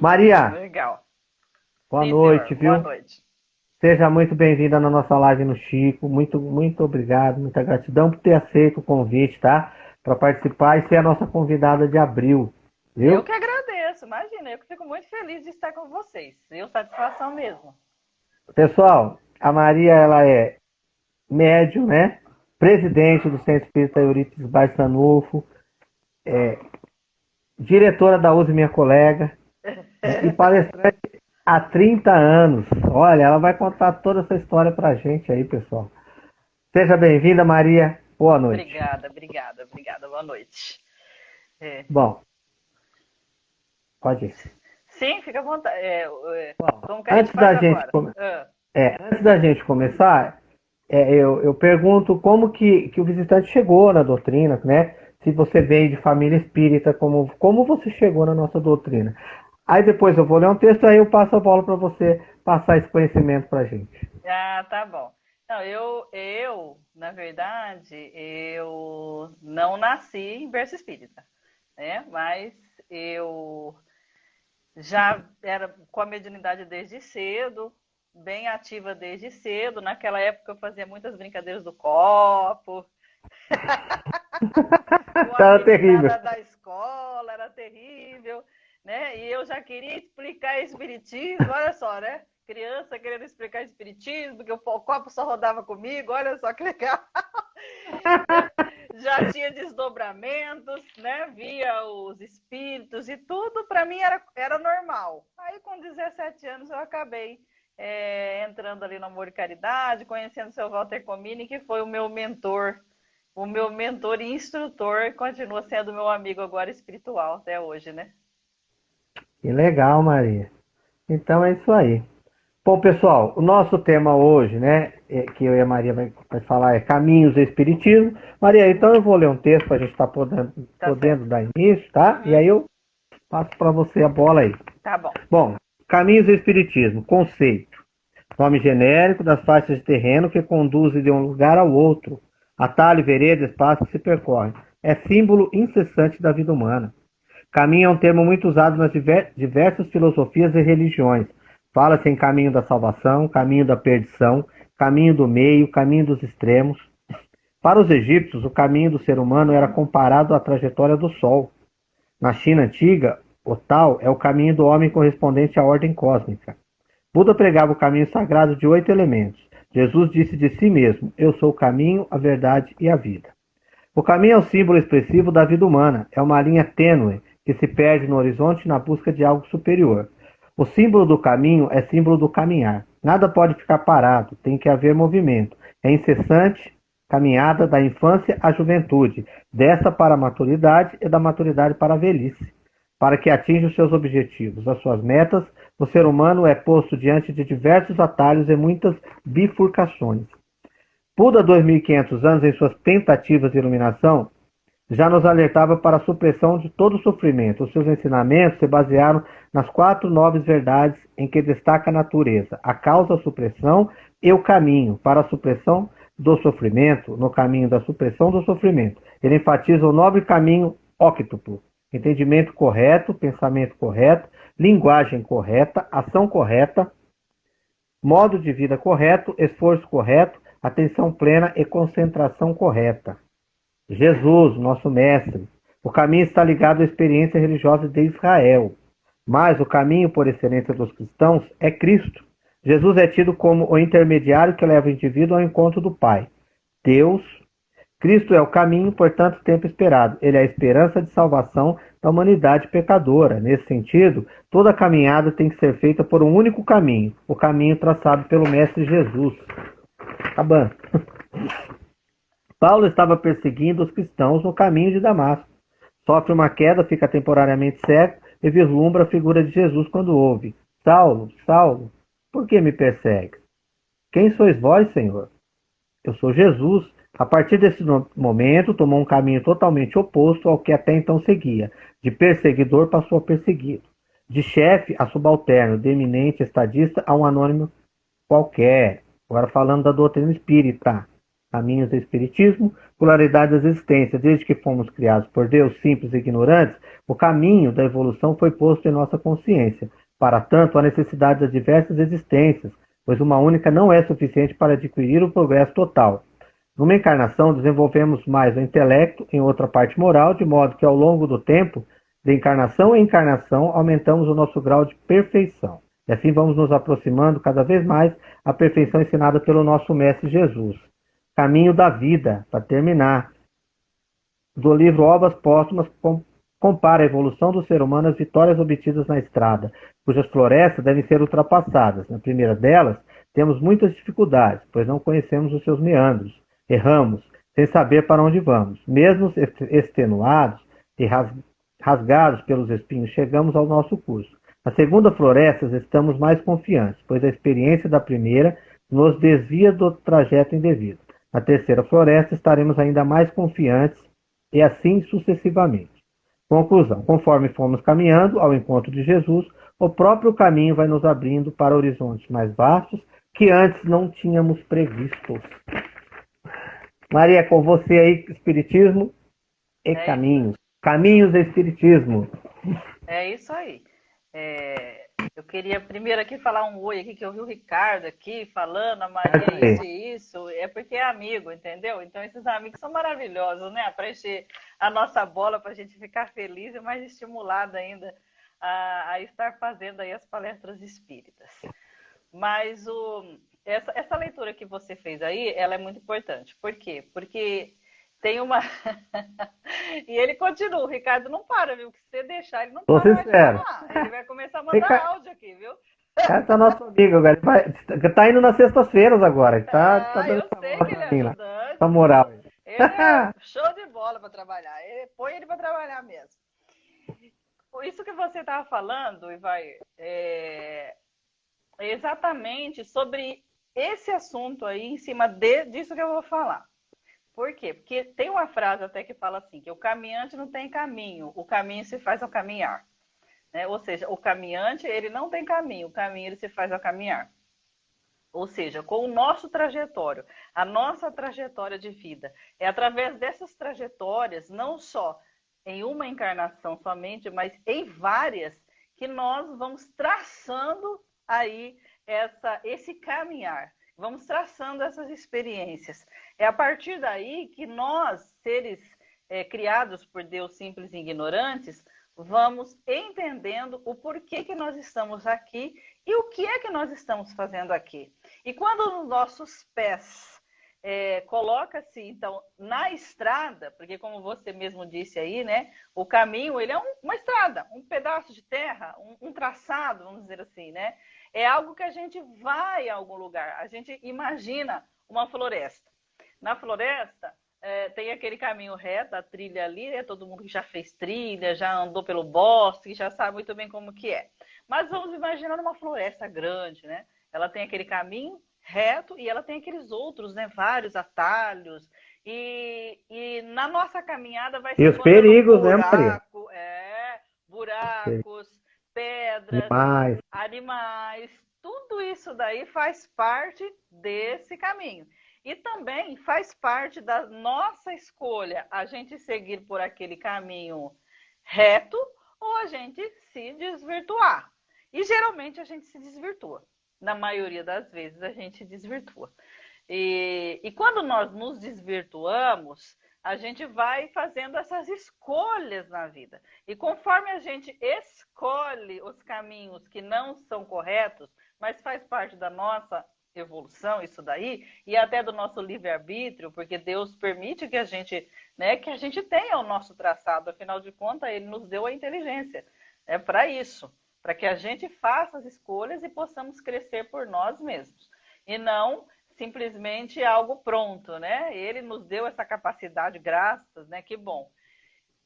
Maria. Legal. Boa Sim, noite, senhor. viu? Boa noite. Seja muito bem-vinda na nossa live no Chico. Muito, muito obrigado, muita gratidão por ter aceito o convite, tá? Para participar e ser a nossa convidada de abril. Viu? Eu que agradeço, imagina, eu que fico muito feliz de estar com vocês. Eu satisfação mesmo. Pessoal, a Maria ela é médium, né? Presidente do Centro Espírita Eurípides Barçanufo, é, diretora da Use Minha Colega e palestrante há 30 anos. Olha, ela vai contar toda essa história pra gente aí, pessoal. Seja bem-vinda, Maria. Boa noite. Obrigada, obrigada, obrigada. Boa noite. É. Bom, pode ir. Sim, fica à vontade. É, é, Bom, antes, da gente come... ah. é, antes da gente começar, é, eu, eu pergunto como que, que o visitante chegou na doutrina, né? Se você vem de família espírita, como, como você chegou na nossa doutrina. Aí depois eu vou ler um texto, aí eu passo a bola para você passar esse conhecimento para a gente. Ah, tá bom. Não, eu, eu, na verdade, eu não nasci em berço espírita, né? Mas eu já era com a mediunidade desde cedo, bem ativa desde cedo. Naquela época eu fazia muitas brincadeiras do copo. era terrível. da escola, era terrível né? E eu já queria explicar espiritismo, olha só, né? Criança querendo explicar espiritismo, que o copo só rodava comigo, olha só que legal. já tinha desdobramentos, né? Via os espíritos e tudo, para mim era, era normal. Aí com 17 anos eu acabei é, entrando ali no Amor e Caridade, conhecendo o seu Walter Comini, que foi o meu mentor, o meu mentor e instrutor, continua sendo meu amigo agora espiritual até hoje, né? Que legal, Maria. Então é isso aí. Bom, pessoal, o nosso tema hoje, né, é, que eu e a Maria vai, vai falar é Caminhos do Espiritismo. Maria, então eu vou ler um texto para a gente estar tá podendo, tá podendo dar início, tá? Uhum. E aí eu passo para você a bola aí. Tá bom. Bom, Caminhos do Espiritismo, conceito. Nome genérico das faixas de terreno que conduzem de um lugar ao outro. Atalho, vereda, espaço que se percorre. É símbolo incessante da vida humana. Caminho é um termo muito usado nas diversas filosofias e religiões. Fala-se em caminho da salvação, caminho da perdição, caminho do meio, caminho dos extremos. Para os egípcios, o caminho do ser humano era comparado à trajetória do Sol. Na China antiga, o tal é o caminho do homem correspondente à ordem cósmica. Buda pregava o caminho sagrado de oito elementos. Jesus disse de si mesmo: Eu sou o caminho, a verdade e a vida. O caminho é o símbolo expressivo da vida humana, é uma linha tênue que se perde no horizonte na busca de algo superior. O símbolo do caminho é símbolo do caminhar. Nada pode ficar parado, tem que haver movimento. É incessante caminhada da infância à juventude, dessa para a maturidade e da maturidade para a velhice. Para que atinja os seus objetivos, as suas metas, o ser humano é posto diante de diversos atalhos e muitas bifurcações. Buda, 2500 anos em suas tentativas de iluminação, já nos alertava para a supressão de todo sofrimento. Os seus ensinamentos se basearam nas quatro nobres verdades em que destaca a natureza, a causa, a supressão e o caminho para a supressão do sofrimento, no caminho da supressão do sofrimento. Ele enfatiza o nobre caminho óctuplo, entendimento correto, pensamento correto, linguagem correta, ação correta, modo de vida correto, esforço correto, atenção plena e concentração correta. Jesus, nosso mestre. O caminho está ligado à experiência religiosa de Israel. Mas o caminho por excelência dos cristãos é Cristo. Jesus é tido como o intermediário que leva o indivíduo ao encontro do Pai. Deus. Cristo é o caminho, portanto, tempo esperado. Ele é a esperança de salvação da humanidade pecadora. Nesse sentido, toda caminhada tem que ser feita por um único caminho, o caminho traçado pelo Mestre Jesus. Acabando. Paulo estava perseguindo os cristãos no caminho de Damasco. Sofre uma queda, fica temporariamente cego e vislumbra a figura de Jesus quando ouve: Saulo, Saulo, por que me persegues? Quem sois vós, Senhor? Eu sou Jesus. A partir desse momento, tomou um caminho totalmente oposto ao que até então seguia. De perseguidor passou a perseguido. De chefe a subalterno, de eminente estadista a um anônimo qualquer. Agora falando da doutrina espírita. Caminhos do Espiritismo, Polaridade das Existências. Desde que fomos criados por Deus, simples e ignorantes, o caminho da evolução foi posto em nossa consciência. Para tanto, a necessidade das diversas existências, pois uma única não é suficiente para adquirir o progresso total. Numa encarnação, desenvolvemos mais o intelecto, em outra parte moral, de modo que ao longo do tempo, de encarnação em encarnação, aumentamos o nosso grau de perfeição. E assim vamos nos aproximando cada vez mais à perfeição ensinada pelo nosso Mestre Jesus. Caminho da vida, para terminar. Do livro Obras Póstumas, compara a evolução do ser humano às vitórias obtidas na estrada, cujas florestas devem ser ultrapassadas. Na primeira delas, temos muitas dificuldades, pois não conhecemos os seus meandros. Erramos, sem saber para onde vamos. Mesmo extenuados e rasgados pelos espinhos, chegamos ao nosso curso. Na segunda floresta, estamos mais confiantes, pois a experiência da primeira nos desvia do trajeto indevido. Na terceira floresta, estaremos ainda mais confiantes e assim sucessivamente. Conclusão: conforme formos caminhando ao encontro de Jesus, o próprio caminho vai nos abrindo para horizontes mais vastos que antes não tínhamos previstos. Maria, com você aí, Espiritismo e é caminhos. Caminhos do Espiritismo. É isso aí. É, eu queria primeiro aqui falar um oi aqui, que eu vi o Ricardo aqui falando, a Maria isso e isso, é porque é amigo, entendeu? Então esses amigos são maravilhosos, né? Para encher a nossa bola, para a gente ficar feliz e mais estimulado ainda a, a, estar fazendo aí as palestras espíritas. Mas o, essa, essa leitura que você fez aí, ela é muito importante. Por quê? Porque tem uma. e ele continua, o Ricardo não para, viu? Que se você deixar, ele não Tô para sincero. Ele vai começar a mandar Ricardo... áudio aqui, viu? Cara, tá nosso amigo, agora. Ele vai... tá indo nas sextas-feiras agora. Tá, ah, tá dando eu sei que ele é ajudante. Essa moral. Ele é show de bola para trabalhar. Ele, põe ele para trabalhar mesmo. Isso que você estava falando, e vai é, exatamente sobre esse assunto aí, em cima de, disso que eu vou falar. Por quê? Porque tem uma frase até que fala assim, que o caminhante não tem caminho, o caminho se faz ao caminhar. Né? Ou seja, o caminhante, ele não tem caminho, o caminho ele se faz ao caminhar. Ou seja, com o nosso trajetório, a nossa trajetória de vida. É através dessas trajetórias, não só em uma encarnação somente, mas em várias, que nós vamos traçando aí essa, esse caminhar. Vamos traçando essas experiências. É a partir daí que nós, seres é, criados por Deus simples e ignorantes, vamos entendendo o porquê que nós estamos aqui e o que é que nós estamos fazendo aqui. E quando os nossos pés é, coloca-se então na estrada, porque como você mesmo disse aí, né, o caminho ele é um, uma estrada, um pedaço de terra, um, um traçado, vamos dizer assim, né? É algo que a gente vai a algum lugar. A gente imagina uma floresta. Na floresta, é, tem aquele caminho reto, a trilha ali, né? Todo mundo que já fez trilha, já andou pelo bosque, já sabe muito bem como que é. Mas vamos imaginar uma floresta grande, né? Ela tem aquele caminho reto e ela tem aqueles outros, né? Vários atalhos. E, e na nossa caminhada vai ser. E os perigos, buraco, né, Maria? É, buracos, pedras, animais. animais, tudo isso daí faz parte desse caminho. E também faz parte da nossa escolha a gente seguir por aquele caminho reto ou a gente se desvirtuar. E geralmente a gente se desvirtua. Na maioria das vezes a gente desvirtua. E, e quando nós nos desvirtuamos, a gente vai fazendo essas escolhas na vida. E conforme a gente escolhe os caminhos que não são corretos, mas faz parte da nossa evolução, isso daí, e até do nosso livre-arbítrio, porque Deus permite que a gente, né, que a gente tenha o nosso traçado, afinal de contas, ele nos deu a inteligência. É para isso, para que a gente faça as escolhas e possamos crescer por nós mesmos. E não simplesmente algo pronto, né? Ele nos deu essa capacidade, graças, né? Que bom.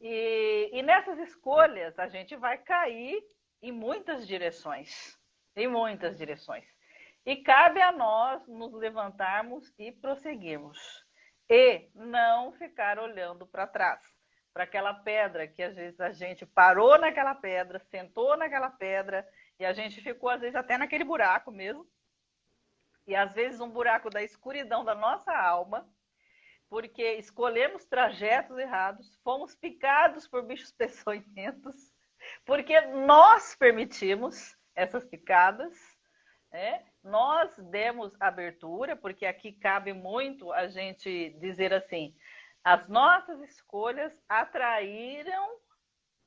E, e nessas escolhas a gente vai cair em muitas direções, em muitas direções. E cabe a nós nos levantarmos e prosseguirmos. E não ficar olhando para trás, para aquela pedra que às vezes a gente parou naquela pedra, sentou naquela pedra e a gente ficou às vezes até naquele buraco mesmo e às vezes um buraco da escuridão da nossa alma, porque escolhemos trajetos errados, fomos picados por bichos peçonhentos, porque nós permitimos essas picadas, né? Nós demos abertura, porque aqui cabe muito a gente dizer assim: as nossas escolhas atraíram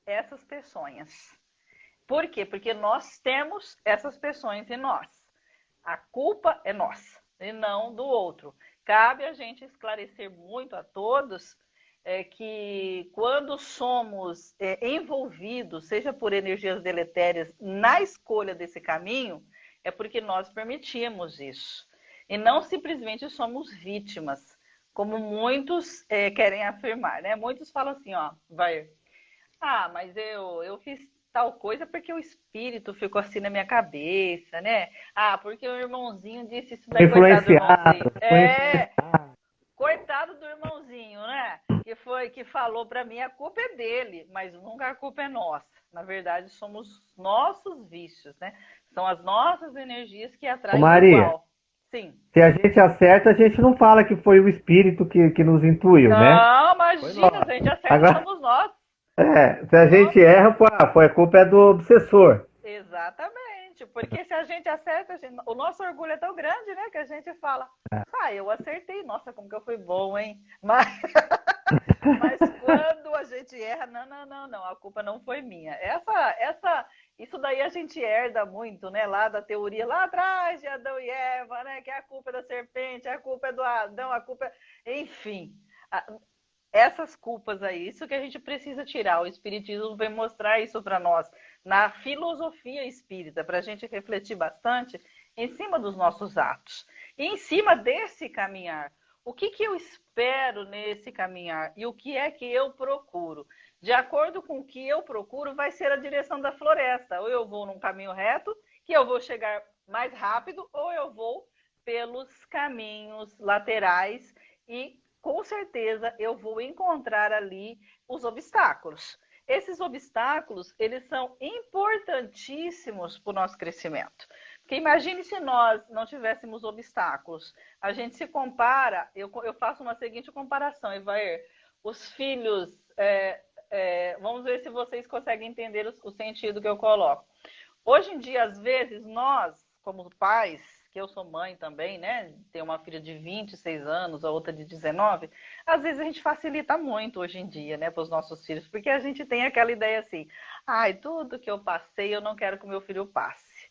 essas peçonhas. Por quê? Porque nós temos essas peçonhas em nós. A culpa é nossa e não do outro. Cabe a gente esclarecer muito a todos é, que quando somos é, envolvidos, seja por energias deletérias, na escolha desse caminho, é porque nós permitimos isso. E não simplesmente somos vítimas, como muitos é, querem afirmar, né? Muitos falam assim, ó, vai, ah, mas eu, eu fiz tal coisa porque o espírito ficou assim na minha cabeça, né? Ah, porque o irmãozinho disse isso daí, coitado do irmãozinho. É, coitado do irmãozinho, né? Que foi que falou para mim, a culpa é dele, mas nunca a culpa é nossa. Na verdade, somos nossos vícios, né? São as nossas energias que atraem Maria, o mal. Sim. Se a gente acerta, a gente não fala que foi o espírito que, que nos intuiu, não, né? Não, imagina, se a gente acerta, Agora... somos nós. É, se a gente erra, pô, foi a culpa é do obsessor. Exatamente, porque se a gente acerta, a gente... o nosso orgulho é tão grande, né, que a gente fala, é. ah, eu acertei, nossa, como que eu fui bom, hein? Mas, Mas quando a gente erra, não, não, não, não, a culpa não foi minha. Essa, essa, isso daí a gente herda muito, né, lá da teoria lá atrás de Adão e Eva, né, que a culpa é da serpente, a culpa é do Adão, a culpa, é... enfim essas culpas aí, isso que a gente precisa tirar. O Espiritismo vem mostrar isso para nós na filosofia espírita, para a gente refletir bastante em cima dos nossos atos. E em cima desse caminhar, o que, que eu espero nesse caminhar e o que é que eu procuro? De acordo com o que eu procuro, vai ser a direção da floresta. Ou eu vou num caminho reto, que eu vou chegar mais rápido, ou eu vou pelos caminhos laterais e com certeza eu vou encontrar ali os obstáculos. Esses obstáculos, eles são importantíssimos para o nosso crescimento. Porque imagine se nós não tivéssemos obstáculos. A gente se compara, eu, eu faço uma seguinte comparação, Evair. Os filhos, é, é, vamos ver se vocês conseguem entender o, o sentido que eu coloco. Hoje em dia, às vezes, nós, como pais, que eu sou mãe também, né? Tenho uma filha de 26 anos, a outra de 19. Às vezes a gente facilita muito hoje em dia, né, para os nossos filhos, porque a gente tem aquela ideia assim: ai, tudo que eu passei, eu não quero que o meu filho passe.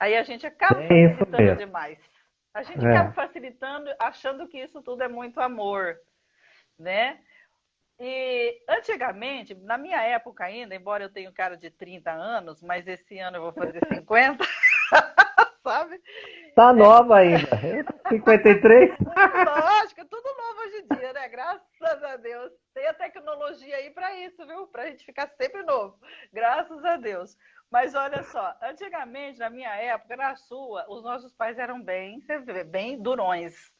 Aí a gente acaba é facilitando demais. A gente é. acaba facilitando, achando que isso tudo é muito amor, né? E antigamente, na minha época ainda, embora eu tenha cara de 30 anos, mas esse ano eu vou fazer 50. sabe? Tá nova ainda. 53. Lógico, é tudo novo hoje em dia, né? Graças a Deus. Tem a tecnologia aí para isso, viu? Para a gente ficar sempre novo. Graças a Deus. Mas olha só, antigamente, na minha época, na sua, os nossos pais eram bem, bem durões,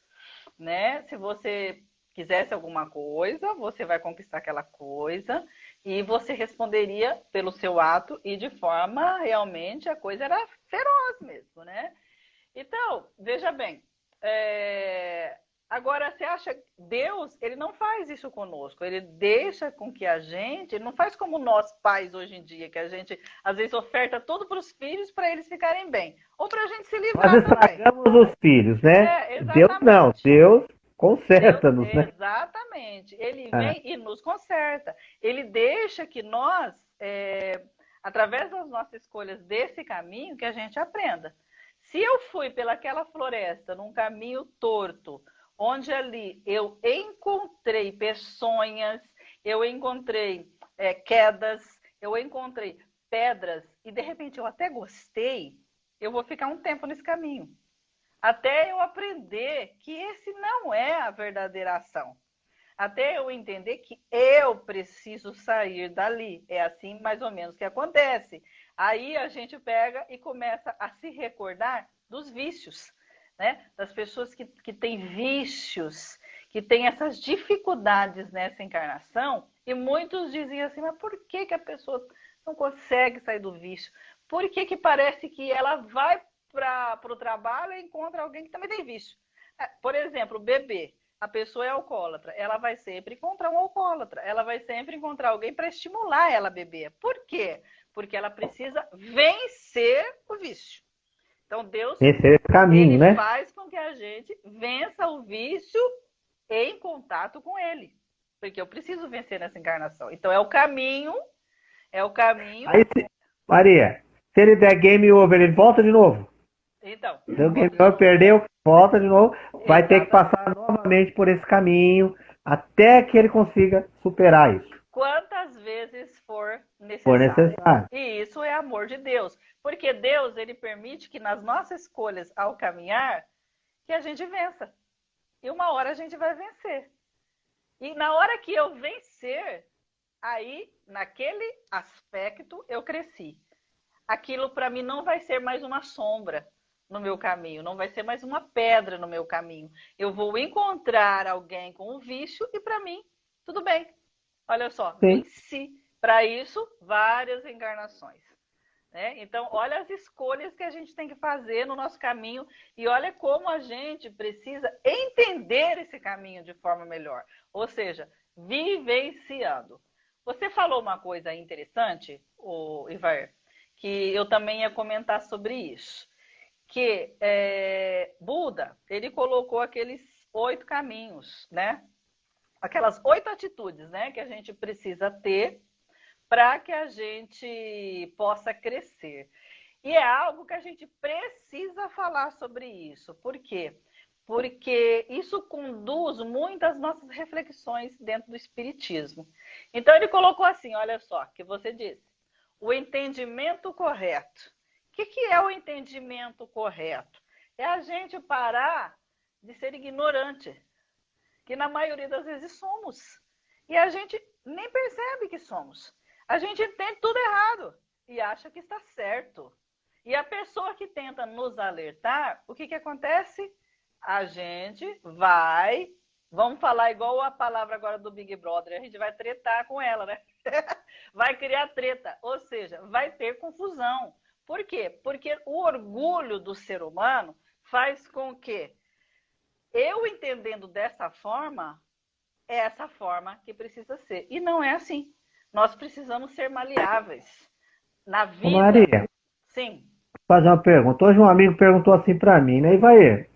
né? Se você quisesse alguma coisa, você vai conquistar aquela coisa e você responderia pelo seu ato e de forma realmente a coisa era feroz mesmo, né? Então, veja bem, é... agora você acha Deus, ele não faz isso conosco, ele deixa com que a gente, ele não faz como nós pais hoje em dia, que a gente às vezes oferta tudo para os filhos para eles ficarem bem, ou para a gente se livrar Nós estragamos os filhos, né? É, Deus não, Deus Conserta-nos, né? Exatamente. Ele é. vem e nos conserta. Ele deixa que nós, é, através das nossas escolhas desse caminho, que a gente aprenda. Se eu fui pelaquela floresta num caminho torto, onde ali eu encontrei peçonhas, eu encontrei é, quedas, eu encontrei pedras, e de repente eu até gostei, eu vou ficar um tempo nesse caminho até eu aprender que esse não é a verdadeira ação. Até eu entender que eu preciso sair dali. É assim mais ou menos que acontece. Aí a gente pega e começa a se recordar dos vícios, né? Das pessoas que, que têm vícios, que têm essas dificuldades nessa encarnação. E muitos dizem assim, mas por que, que a pessoa não consegue sair do vício? Por que, que parece que ela vai para o trabalho e encontra alguém que também tem vício. É, por exemplo, beber. a pessoa é alcoólatra, ela vai sempre encontrar um alcoólatra, ela vai sempre encontrar alguém para estimular ela a beber. Por quê? Porque ela precisa vencer o vício. Então Deus Esse caminho, né? faz com que a gente vença o vício em contato com ele. Porque eu preciso vencer nessa encarnação. Então é o caminho, é o caminho. Aí, se- Maria, se ele der game over, ele volta de novo. Então, game over, perdeu, volta de novo. Vai ter que passar novamente por esse caminho até que ele consiga superar isso. quantas vezes for necessário. For necessário. E isso é amor de Deus. Porque Deus, ele permite que nas nossas escolhas ao caminhar, que a gente vença. E uma hora a gente vai vencer. E na hora que eu vencer, aí, naquele aspecto, eu cresci. Aquilo para mim não vai ser mais uma sombra no meu caminho, não vai ser mais uma pedra no meu caminho. Eu vou encontrar alguém com um vício e para mim, tudo bem. Olha só, venci. Para isso, várias encarnações. né? Então, olha as escolhas que a gente tem que fazer no nosso caminho e olha como a gente precisa entender esse caminho de forma melhor. Ou seja, vivenciando. Você falou uma coisa interessante, o Ivar, que eu também ia comentar sobre isso. Que é, Buda, ele colocou aqueles oito caminhos, né? Aquelas oito atitudes, né? Que a gente precisa ter para que a gente possa crescer. E é algo que a gente precisa falar sobre isso. Por quê? Porque isso conduz muitas nossas reflexões dentro do Espiritismo. Então, ele colocou assim: olha só, que você disse, o entendimento correto. Que, que é o entendimento correto? É a gente parar de ser ignorante, que na maioria das vezes somos. E a gente nem percebe que somos. A gente entende tudo errado e acha que está certo. E a pessoa que tenta nos alertar, o que, que acontece? A gente vai, vamos falar igual a palavra agora do Big Brother, a gente vai tretar com ela, né? vai criar treta, ou seja, vai ter confusão. Por quê? Porque o orgulho do ser humano faz com que eu entendendo dessa forma, é essa forma que precisa ser. E não é assim. Nós precisamos ser maleáveis. Na vida. Maria, Sim. vou fazer uma pergunta. Hoje um amigo perguntou assim pra mim, né? Ivair,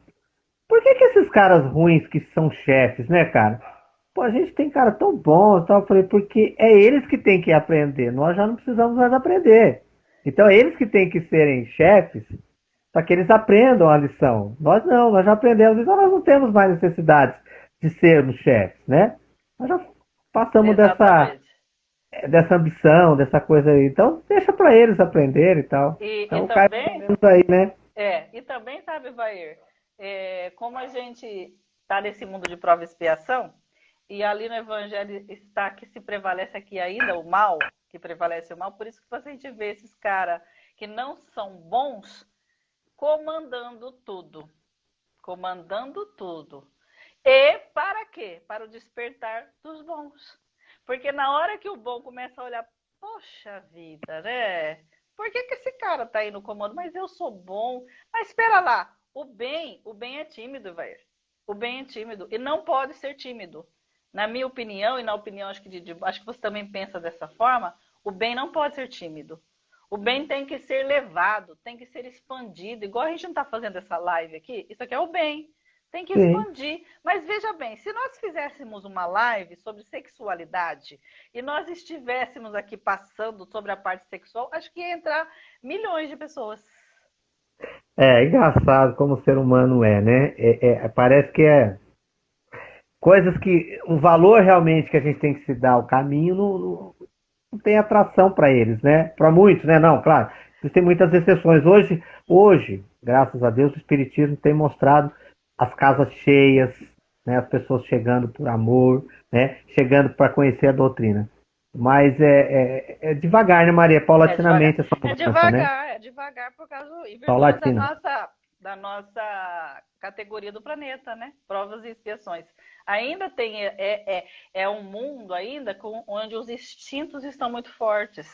por que que esses caras ruins que são chefes, né, cara? Pô, a gente tem cara tão bom tal. Eu falei, porque é eles que têm que aprender. Nós já não precisamos mais aprender. Então é eles que têm que serem chefes para que eles aprendam a lição. Nós não, nós já aprendemos, então nós não temos mais necessidade de sermos chefes, né? Nós já passamos dessa, Exatamente. dessa ambição, dessa coisa aí. Então deixa para eles aprenderem e tal. E, Então e também, aí, né? é, e também, sabe, Vair, é, como a gente está nesse mundo de prova e expiação, e ali no Evangelho está que se prevalece aqui ainda o mal, que prevalece o mal, por isso que a gente vê esses caras que não são bons comandando tudo. Comandando tudo. E para quê? Para o despertar dos bons. Porque na hora que o bom começa a olhar, poxa vida, né? Por que, que esse cara tá aí no comando? Mas eu sou bom. Mas espera lá, o bem, o bem é tímido, velho. O bem é tímido e não pode ser tímido. Na minha opinião e na opinião acho que de, de, acho que você também pensa dessa forma, o bem não pode ser tímido. O bem tem que ser levado, tem que ser expandido. Igual a gente não está fazendo essa live aqui, isso aqui é o bem. Tem que Sim. expandir. Mas veja bem, se nós fizéssemos uma live sobre sexualidade e nós estivéssemos aqui passando sobre a parte sexual, acho que ia entrar milhões de pessoas. É engraçado como o ser humano é, né? É- é- parece que é coisas que um valor realmente que a gente tem que se dar ao caminho não, não- não tem atração para eles, né? Para muitos, né? Não, claro. Existem muitas exceções. Hoje, hoje, graças a Deus, o Espiritismo tem mostrado as casas cheias, né? As pessoas chegando por amor, né? Chegando para conhecer a doutrina. Mas é, é- é devagar, né, Maria? Paulatinamente essa É mudança, devagar, né? é devagar por causa virtude da nossa, da nossa categoria do planeta, né? Provas e expiações. Ainda tem, é, é, é um mundo ainda com, onde os instintos estão muito fortes.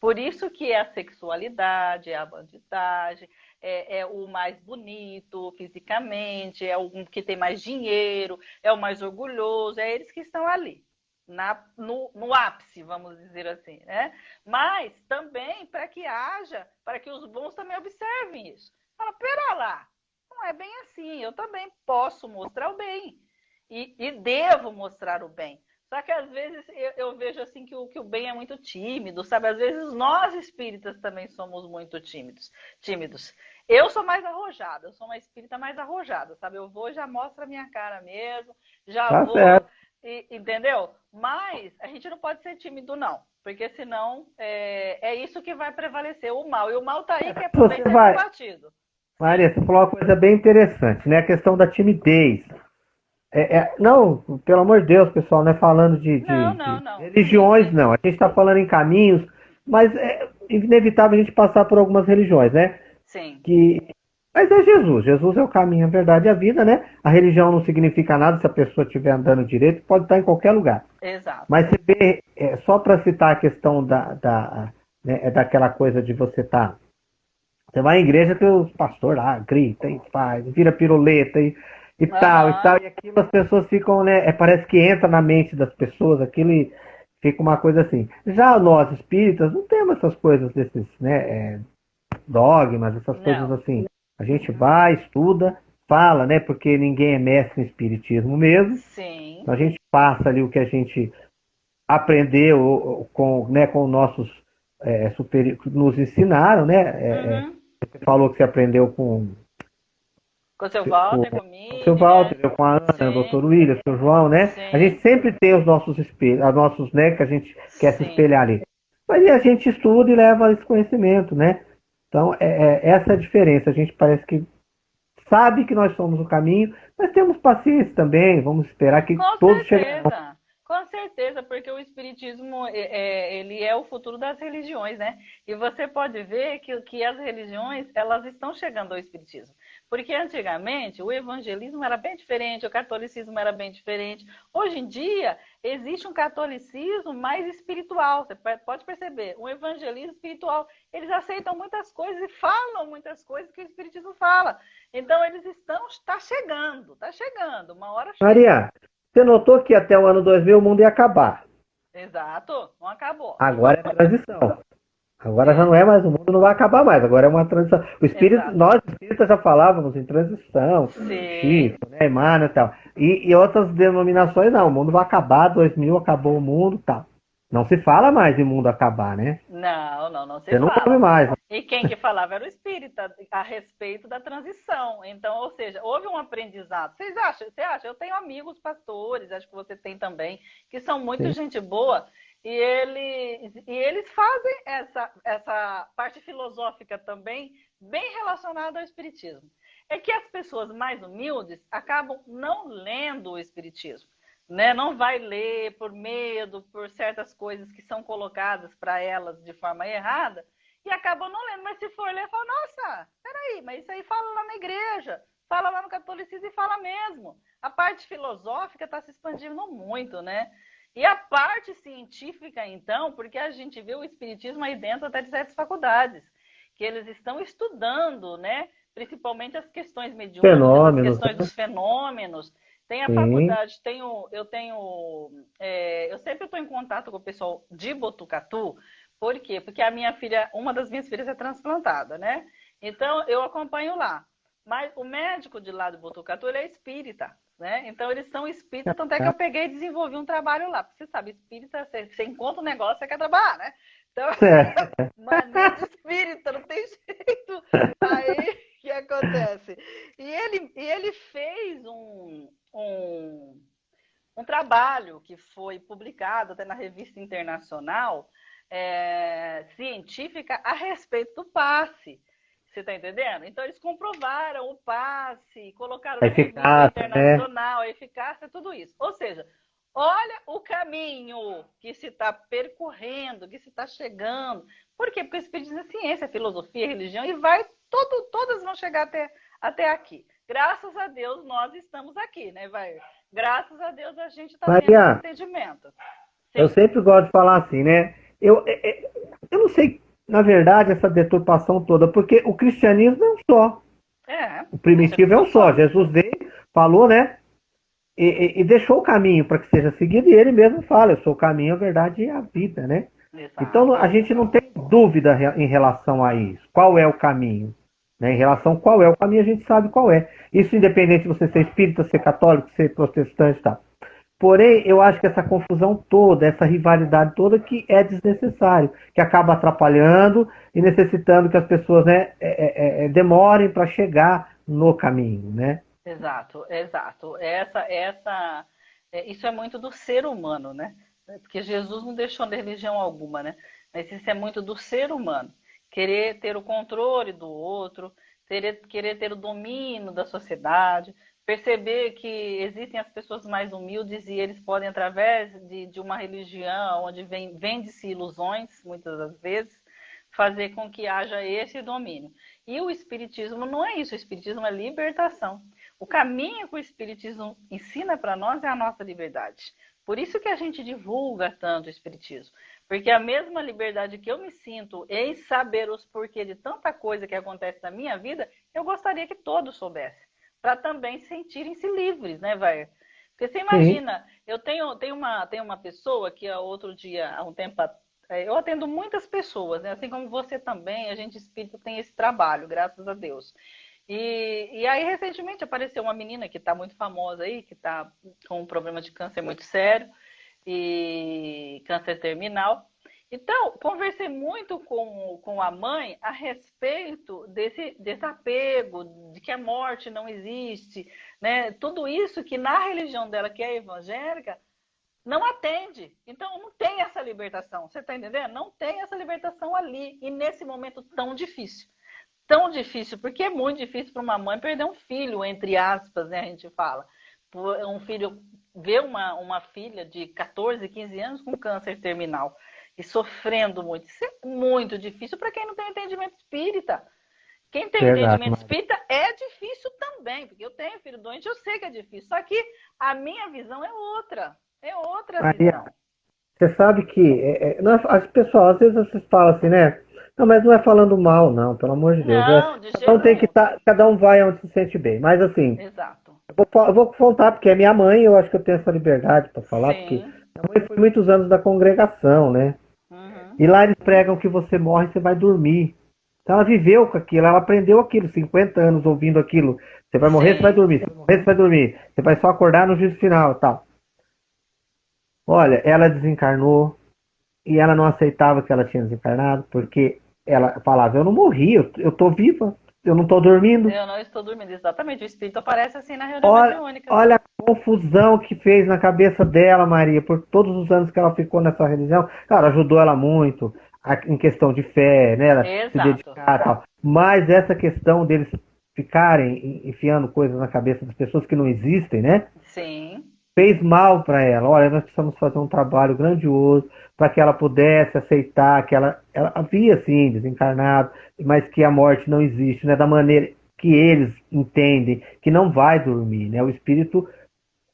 Por isso que é a sexualidade, é a bandidagem, é, é, o mais bonito fisicamente, é o que tem mais dinheiro, é o mais orgulhoso, é eles que estão ali. Na, no, no ápice, vamos dizer assim, né? Mas também para que haja, para que os bons também observem isso. Fala, pera lá, não é bem assim, eu também posso mostrar o bem e, e devo mostrar o bem. Só que às vezes eu, eu, vejo assim que o, que o bem é muito tímido, sabe? Às vezes nós espíritas também somos muito tímidos. tímidos. Eu sou mais arrojada, eu sou uma espírita mais arrojada, sabe? Eu vou já mostro a minha cara mesmo, já tá vou. E, entendeu? Mas a gente não pode ser tímido, não. Porque senão é, é isso que vai prevalecer, o mal. E o mal tá aí que é por você vai... batido. Maria, você falou uma coisa bem interessante, né? A questão da timidez. É, é, não, pelo amor de Deus, pessoal, não é falando de, de, não, não, não. de religiões, não. A gente está falando em caminhos, mas é inevitável a gente passar por algumas religiões, né? Sim. Que... Mas é Jesus. Jesus é o caminho, a verdade e a vida, né? A religião não significa nada se a pessoa estiver andando direito, pode estar em qualquer lugar. Exato. Mas você vê, é, só para citar a questão da, da, né, é daquela coisa de você estar. Tá... Você vai em igreja que os pastores lá grita e faz, vira piruleta e e uhum. tal, e tal, e aquilo as pessoas ficam, né? É, parece que entra na mente das pessoas, aquilo e fica uma coisa assim. Já nós espíritas não temos essas coisas desses, né? É, dogmas, essas não. coisas assim. A gente vai, estuda, fala, né? Porque ninguém é mestre em espiritismo mesmo. Sim. Então a gente passa ali o que a gente aprendeu com, né, com nossos é, superiores, nos ensinaram, né? É, é, uhum. Você falou que você aprendeu com com o seu Walter, com, comigo. Com o seu Walter, né? com a Ana, Sim. o doutor William, o seu João, né? Sim. A gente sempre tem os nossos espelhos, os nossos, né, que a gente quer Sim. se espelhar ali. Mas a gente estuda e leva esse conhecimento, né? Então, é, é, essa é a diferença. A gente parece que sabe que nós somos o caminho, mas temos paciência também. Vamos esperar que Com todos cheguem. Com certeza, porque o espiritismo é, é, ele é o futuro das religiões, né? E você pode ver que, que as religiões elas estão chegando ao espiritismo. Porque antigamente o evangelismo era bem diferente, o catolicismo era bem diferente. Hoje em dia existe um catolicismo mais espiritual. Você pode perceber, um evangelismo espiritual. Eles aceitam muitas coisas e falam muitas coisas que o espiritismo fala. Então eles estão, está chegando, está chegando. Uma hora. Chega. Maria, você notou que até o ano 2000 o mundo ia acabar? Exato, não acabou. Agora é transição. Agora já não é mais, o mundo não vai acabar mais, agora é uma transição. O espírito, Exato. nós espíritas já falávamos em transição, Chico, né, Emmanuel e tal. E, e outras denominações não, o mundo vai acabar, 2000 acabou o mundo tal. Não se fala mais em mundo acabar, né? Não, não, não se Você fala. não come mais. E quem que falava era o espírita a respeito da transição. Então, ou seja, houve um aprendizado. Vocês acham? Você acha? Eu tenho amigos pastores, acho que você tem também, que são muito Sim. gente boa e eles, e eles fazem essa, essa parte filosófica também bem relacionada ao Espiritismo. É que as pessoas mais humildes acabam não lendo o Espiritismo. Né? Não vai ler por medo, por certas coisas que são colocadas para elas de forma errada, e acabam não lendo. Mas se for ler, fala, nossa, peraí, mas isso aí fala lá na igreja, fala lá no catolicismo e fala mesmo. A parte filosófica está se expandindo muito, né? E a parte científica, então, porque a gente vê o espiritismo aí dentro até de certas faculdades, que eles estão estudando, né? Principalmente as questões mediúnicas, as questões dos fenômenos. Tem a Sim. faculdade, tenho, eu tenho. É, eu sempre estou em contato com o pessoal de Botucatu. Por quê? Porque a minha filha, uma das minhas filhas é transplantada, né? Então eu acompanho lá. Mas o médico de lá de Botucatu, ele é espírita. Né? Então eles são espíritas, tanto é que eu peguei e desenvolvi um trabalho lá. Porque você sabe, espírita, você, você encontra um negócio, você quer trabalhar, né? Então, é. mania de espírita, não tem jeito. Aí, o que acontece? E ele, e ele fez um, um, um trabalho que foi publicado até na revista internacional é, científica a respeito do passe. Você está entendendo? Então eles comprovaram o passe, colocaram a eficácia, internacional, né? a eficácia, tudo isso. Ou seja, olha o caminho que se está percorrendo, que se está chegando. Por quê? Porque o Espiritismo é ciência, filosofia, religião, e vai, todo, todas vão chegar até, até aqui. Graças a Deus nós estamos aqui, né, vai? Graças a Deus a gente está tendo entendimento. Eu sempre gosto de falar assim, né? eu, é, é, eu não sei, na verdade, essa deturpação toda, porque o cristianismo é um só. É. O primitivo é um só. Jesus veio, falou, né? E, e, e deixou o caminho para que seja seguido, e ele mesmo fala: Eu sou o caminho, a verdade e a vida, né? Exato. Então a gente não tem dúvida em relação a isso. Qual é o caminho? Né? Em relação a qual é o caminho, a gente sabe qual é. Isso independente de você ser espírita, ser católico, ser protestante, tá? Porém, eu acho que essa confusão toda, essa rivalidade toda, que é desnecessário, que acaba atrapalhando e necessitando que as pessoas né, é, é, é demorem para chegar no caminho, né? Exato, exato. Essa, essa, é, isso é muito do ser humano, né? Porque Jesus não deixou de religião alguma, né? Mas isso é muito do ser humano. Querer ter o controle do outro, ter, querer ter o domínio da sociedade, perceber que existem as pessoas mais humildes e eles podem, através de, de uma religião onde vende-se ilusões, muitas das vezes, fazer com que haja esse domínio. E o Espiritismo não é isso, o Espiritismo é libertação. O caminho que o Espiritismo ensina para nós é a nossa liberdade. Por isso que a gente divulga tanto o Espiritismo. Porque a mesma liberdade que eu me sinto em saber os porquês de tanta coisa que acontece na minha vida, eu gostaria que todos soubessem para também sentirem-se livres, né, vai? Porque você imagina, eu tenho, tenho, uma, tenho uma pessoa que outro dia, há um tempo, é, eu atendo muitas pessoas, né? assim como você também, a gente espírita tem esse trabalho, graças a Deus. E, e aí, recentemente, apareceu uma menina que está muito famosa aí, que está com um problema de câncer muito sério, e câncer terminal. Então, conversei muito com, com a mãe a respeito desse, desse apego, de que a morte não existe, né? Tudo isso que na religião dela, que é evangélica, não atende. Então, não tem essa libertação. Você está entendendo? Não tem essa libertação ali. E nesse momento tão difícil. Tão difícil, porque é muito difícil para uma mãe perder um filho, entre aspas, né? A gente fala. Um filho, ver uma, uma filha de 14, 15 anos com câncer terminal e sofrendo muito. Isso é muito difícil para quem não tem entendimento espírita. Quem tem Verdade, entendimento mas... espírita é difícil também, porque eu tenho filho doente, eu sei que é difícil. Só que a minha visão é outra. É outra Maria, visão. Você sabe que é, é, nós, as pessoas, às vezes vocês falam assim, né? Não, mas não é falando mal, não, pelo amor de Deus. Não, é, de então tem que tá, cada um vai onde se sente bem. Mas assim, Exato. Eu, vou, eu vou contar, porque é minha mãe, eu acho que eu tenho essa liberdade para falar, Sim. porque minha mãe foi muitos anos da congregação, né? E lá eles pregam que você morre e você vai dormir. Então ela viveu com aquilo, ela aprendeu aquilo, 50 anos ouvindo aquilo. Você vai morrer, Sim. você vai dormir. Você vai morrer, você vai dormir. Você vai só acordar no juízo final tal. Olha, ela desencarnou e ela não aceitava que ela tinha desencarnado, porque ela falava, eu não morri, eu, eu tô viva. Eu não estou dormindo. Eu não estou dormindo, exatamente. O espírito aparece assim na reunião olha, mediúnica. Olha a confusão que fez na cabeça dela, Maria, por todos os anos que ela ficou nessa religião. Cara, ajudou ela muito em questão de fé, né? Ela Exato. se dedicar e tal. Mas essa questão deles ficarem enfiando coisas na cabeça das pessoas que não existem, né? Sim. Fez mal para ela. Olha, nós precisamos fazer um trabalho grandioso para que ela pudesse aceitar que ela, ela havia sim desencarnado, mas que a morte não existe, né? Da maneira que eles entendem, que não vai dormir, né? O espírito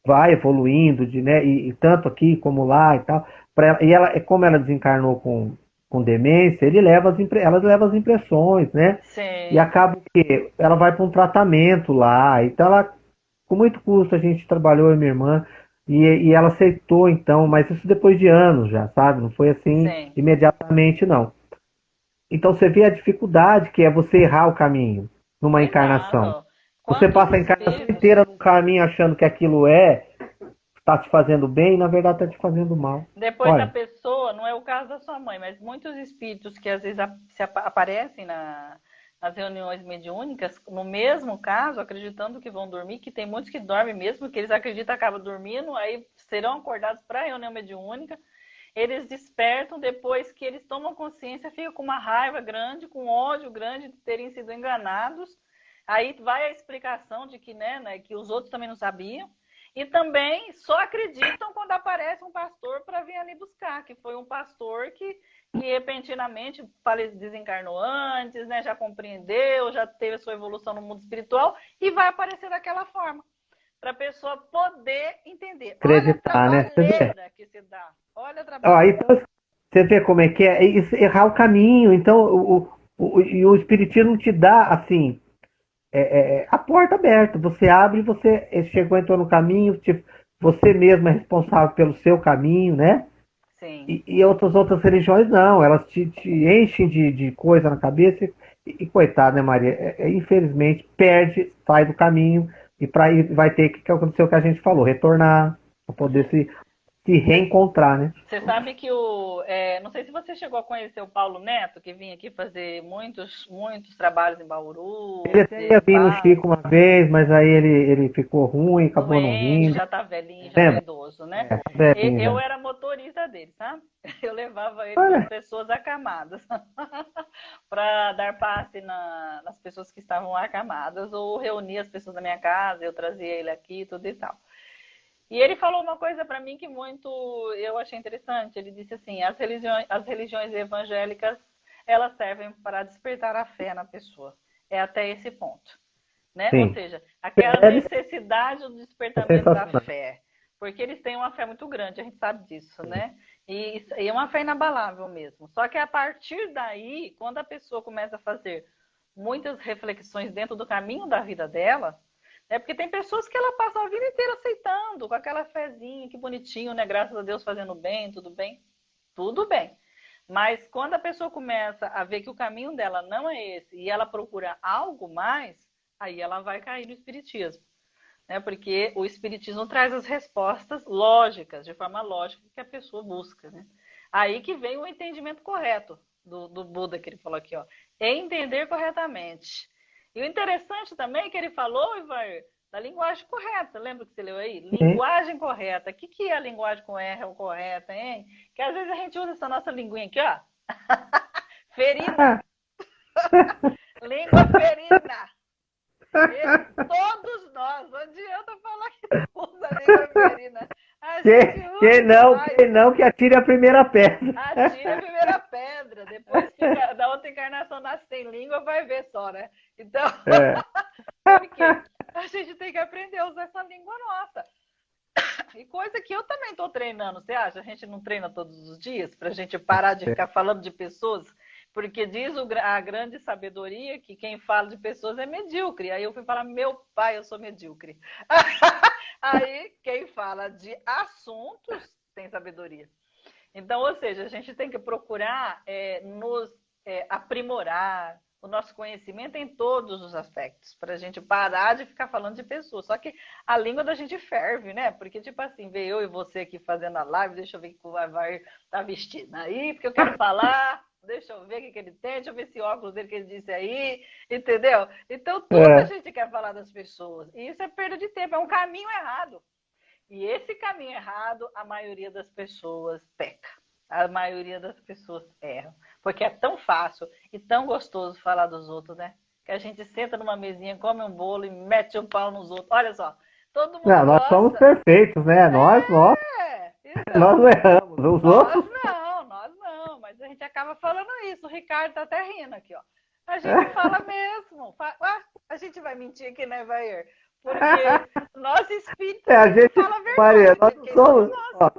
vai evoluindo, de, né? E, e tanto aqui como lá e tal. Ela, e ela, como ela desencarnou com, com demência, ele leva as, ela leva as impressões, né? Sim. E acaba que ela vai para um tratamento lá. Então ela, com muito custo, a gente trabalhou, eu e minha irmã, e, e, ela aceitou então, mas isso depois de anos já, sabe? Não foi assim Sim. imediatamente, não. Então você vê a dificuldade que é você errar o caminho numa encarnação. Você passa a encarnação inteira no caminho achando que aquilo é está te fazendo bem e na verdade está te fazendo mal. Depois Olha. da pessoa, não é o caso da sua mãe, mas muitos espíritos que às vezes se aparecem na, nas reuniões mediúnicas, no mesmo caso, acreditando que vão dormir, que tem muitos que dormem mesmo, que eles acreditam que acabam dormindo, aí serão acordados para a reunião mediúnica, eles despertam depois que eles tomam consciência, ficam com uma raiva grande, com ódio grande de terem sido enganados. Aí vai a explicação de que, né, né que os outros também não sabiam. E também só acreditam quando aparece um pastor para vir ali buscar, que foi um pastor que, que repentinamente desencarnou antes, né, já compreendeu, já teve a sua evolução no mundo espiritual e vai aparecer daquela forma. Para a pessoa poder entender. Acreditar, Olha a né? que se dá. Olha a trabalho. então, Você vê como é que é? errar o caminho. Então, o, o, e o Espiritismo te dá, assim, é, é, é, a porta aberta. Você abre, você chegou, entrou no caminho, te, você mesmo é responsável pelo seu caminho, né? Sim. E, e outras outras religiões não, elas te, te enchem de, de coisa na cabeça e, e coitado, né, Maria? É, é, infelizmente perde, sai do caminho e para vai ter que acontecer o que a gente falou, retornar para poder se se reencontrar, né? Você sabe que o. É, não sei se você chegou a conhecer o Paulo Neto, que vinha aqui fazer muitos, muitos trabalhos em Bauru. Ele até ia vir no Chico uma vez, mas aí ele, ele ficou ruim, acabou Doente, não vindo. Já tá velhinho, já é, tá idoso, né? É, tá velhinho, eu, era motorista dele, sabe? Eu levava ele com pessoas acamadas para dar passe na, nas pessoas que estavam acamadas ou reunir as pessoas da minha casa, eu trazia ele aqui, tudo e tal. E ele falou uma coisa para mim que muito eu achei interessante. Ele disse assim: as religiões, as religiões evangélicas elas servem para despertar a fé na pessoa. É até esse ponto, né? Ou seja, aquela necessidade do despertamento da fé, porque eles têm uma fé muito grande. A gente sabe disso, né? E, e é uma fé inabalável mesmo. Só que a partir daí, quando a pessoa começa a fazer muitas reflexões dentro do caminho da vida dela, é porque tem pessoas que ela passa a vida inteira aceitando, com aquela fezinha, que bonitinho, né? Graças a Deus fazendo bem, tudo bem. Tudo bem. Mas quando a pessoa começa a ver que o caminho dela não é esse e ela procura algo mais, aí ela vai cair no espiritismo. Né? Porque o espiritismo traz as respostas lógicas, de forma lógica, que a pessoa busca. Né? Aí que vem o entendimento correto do, do Buda que ele falou aqui, ó. Entender corretamente. E o interessante também é que ele falou, Ivan, da linguagem correta. Lembra que você leu aí? Linguagem correta. O que, que é a linguagem com R correta, hein? Que às vezes a gente usa essa nossa linguinha aqui, ó. ferina. Língua ferina. E todos nós, não adianta falar que usa a língua ferina. Quem, quem, não, quem não que atire a primeira pedra. Atire a primeira pedra. Depois que da outra encarnação nasce sem língua, vai ver só, né? Então, é. porque a gente tem que aprender a usar essa língua nossa. E coisa que eu também estou treinando, você acha? A gente não treina todos os dias para a gente parar de ficar falando de pessoas? Porque diz a grande sabedoria que quem fala de pessoas é medíocre. Aí eu fui falar, meu pai, eu sou medíocre. Aí quem fala de assuntos tem sabedoria. Então, ou seja, a gente tem que procurar é, nos é, aprimorar o nosso conhecimento em todos os aspectos, para a gente parar de ficar falando de pessoas. Só que a língua da gente ferve, né? Porque, tipo assim, ver eu e você aqui fazendo a live, deixa eu ver o que o Vai tá vestindo aí, porque eu quero falar deixa eu ver o que, que ele tem, deixa eu ver esse óculos dele que ele disse aí, entendeu? Então, tudo é. a gente quer falar das pessoas. E isso é perda de tempo, é um caminho errado. E esse caminho errado, a maioria das pessoas peca. A maioria das pessoas erram. Porque é tão fácil e tão gostoso falar dos outros, né? Que a gente senta numa mesinha, come um bolo e mete um pau nos outros. Olha só, todo mundo. Não, nós somos perfeitos, né? É, nós, nós. Então, nós não erramos. Os nós outros. Não mas a gente acaba falando isso. O Ricardo tá até rindo aqui, ó. A gente fala mesmo. Ah, a gente vai mentir aqui, né, Vair? Porque nós espíritos é, a gente, fala a verdade. Maria, nós não somos, ó,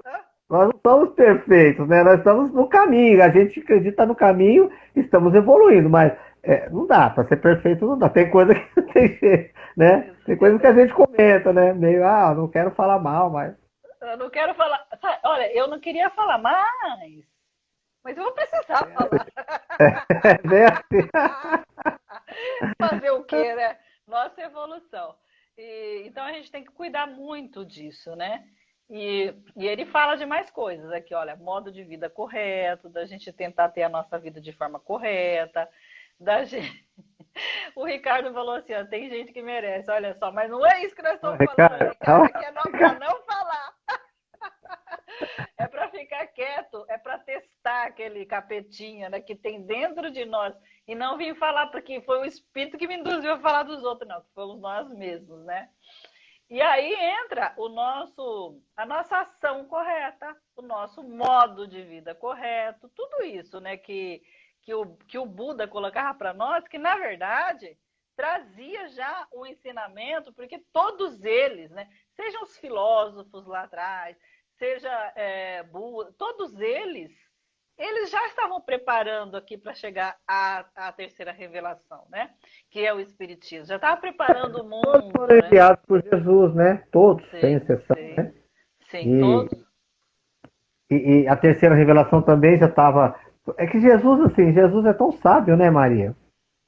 nós não somos perfeitos, né? Nós estamos no caminho. A gente acredita no caminho, estamos evoluindo, mas é, não dá, para ser perfeito não dá. Tem coisa que não tem jeito, né? Tem coisa que a gente comenta, né? Meio, ah, não quero falar mal, mas. Eu não quero falar. Olha, eu não queria falar mais. Mas eu vou precisar é. falar. É, assim. Fazer o quê, né? Nossa evolução. E, então a gente tem que cuidar muito disso, né? E, e, ele fala de mais coisas aqui, olha, modo de vida correto, da gente tentar ter a nossa vida de forma correta, da gente... O Ricardo falou assim, ó, tem gente que merece, olha só, mas não é isso que nós estamos falando, Ricardo, aqui é não, pra não falar. É para ficar quieto, é para testar aquele capetinha né, que tem dentro de nós. E não vim falar porque foi o espírito que me induziu a falar dos outros, não, fomos nós mesmos, né? E aí entra o nosso, a nossa ação correta, o nosso modo de vida correto, tudo isso, né, que, que, o, que o Buda colocava para nós, que na verdade trazia já o ensinamento, porque todos eles, né, sejam os filósofos lá atrás, seja é, todos eles eles já estavam preparando aqui para chegar à, à, terceira revelação, né? Que é o Espiritismo. Já estava preparando o mundo. Todos foram né? enviados por Jesus, né? Todos, sim, sem exceção. Sim, né? sim e, todos. E, e, a terceira revelação também já estava. É que Jesus, assim, Jesus é tão sábio, né, Maria?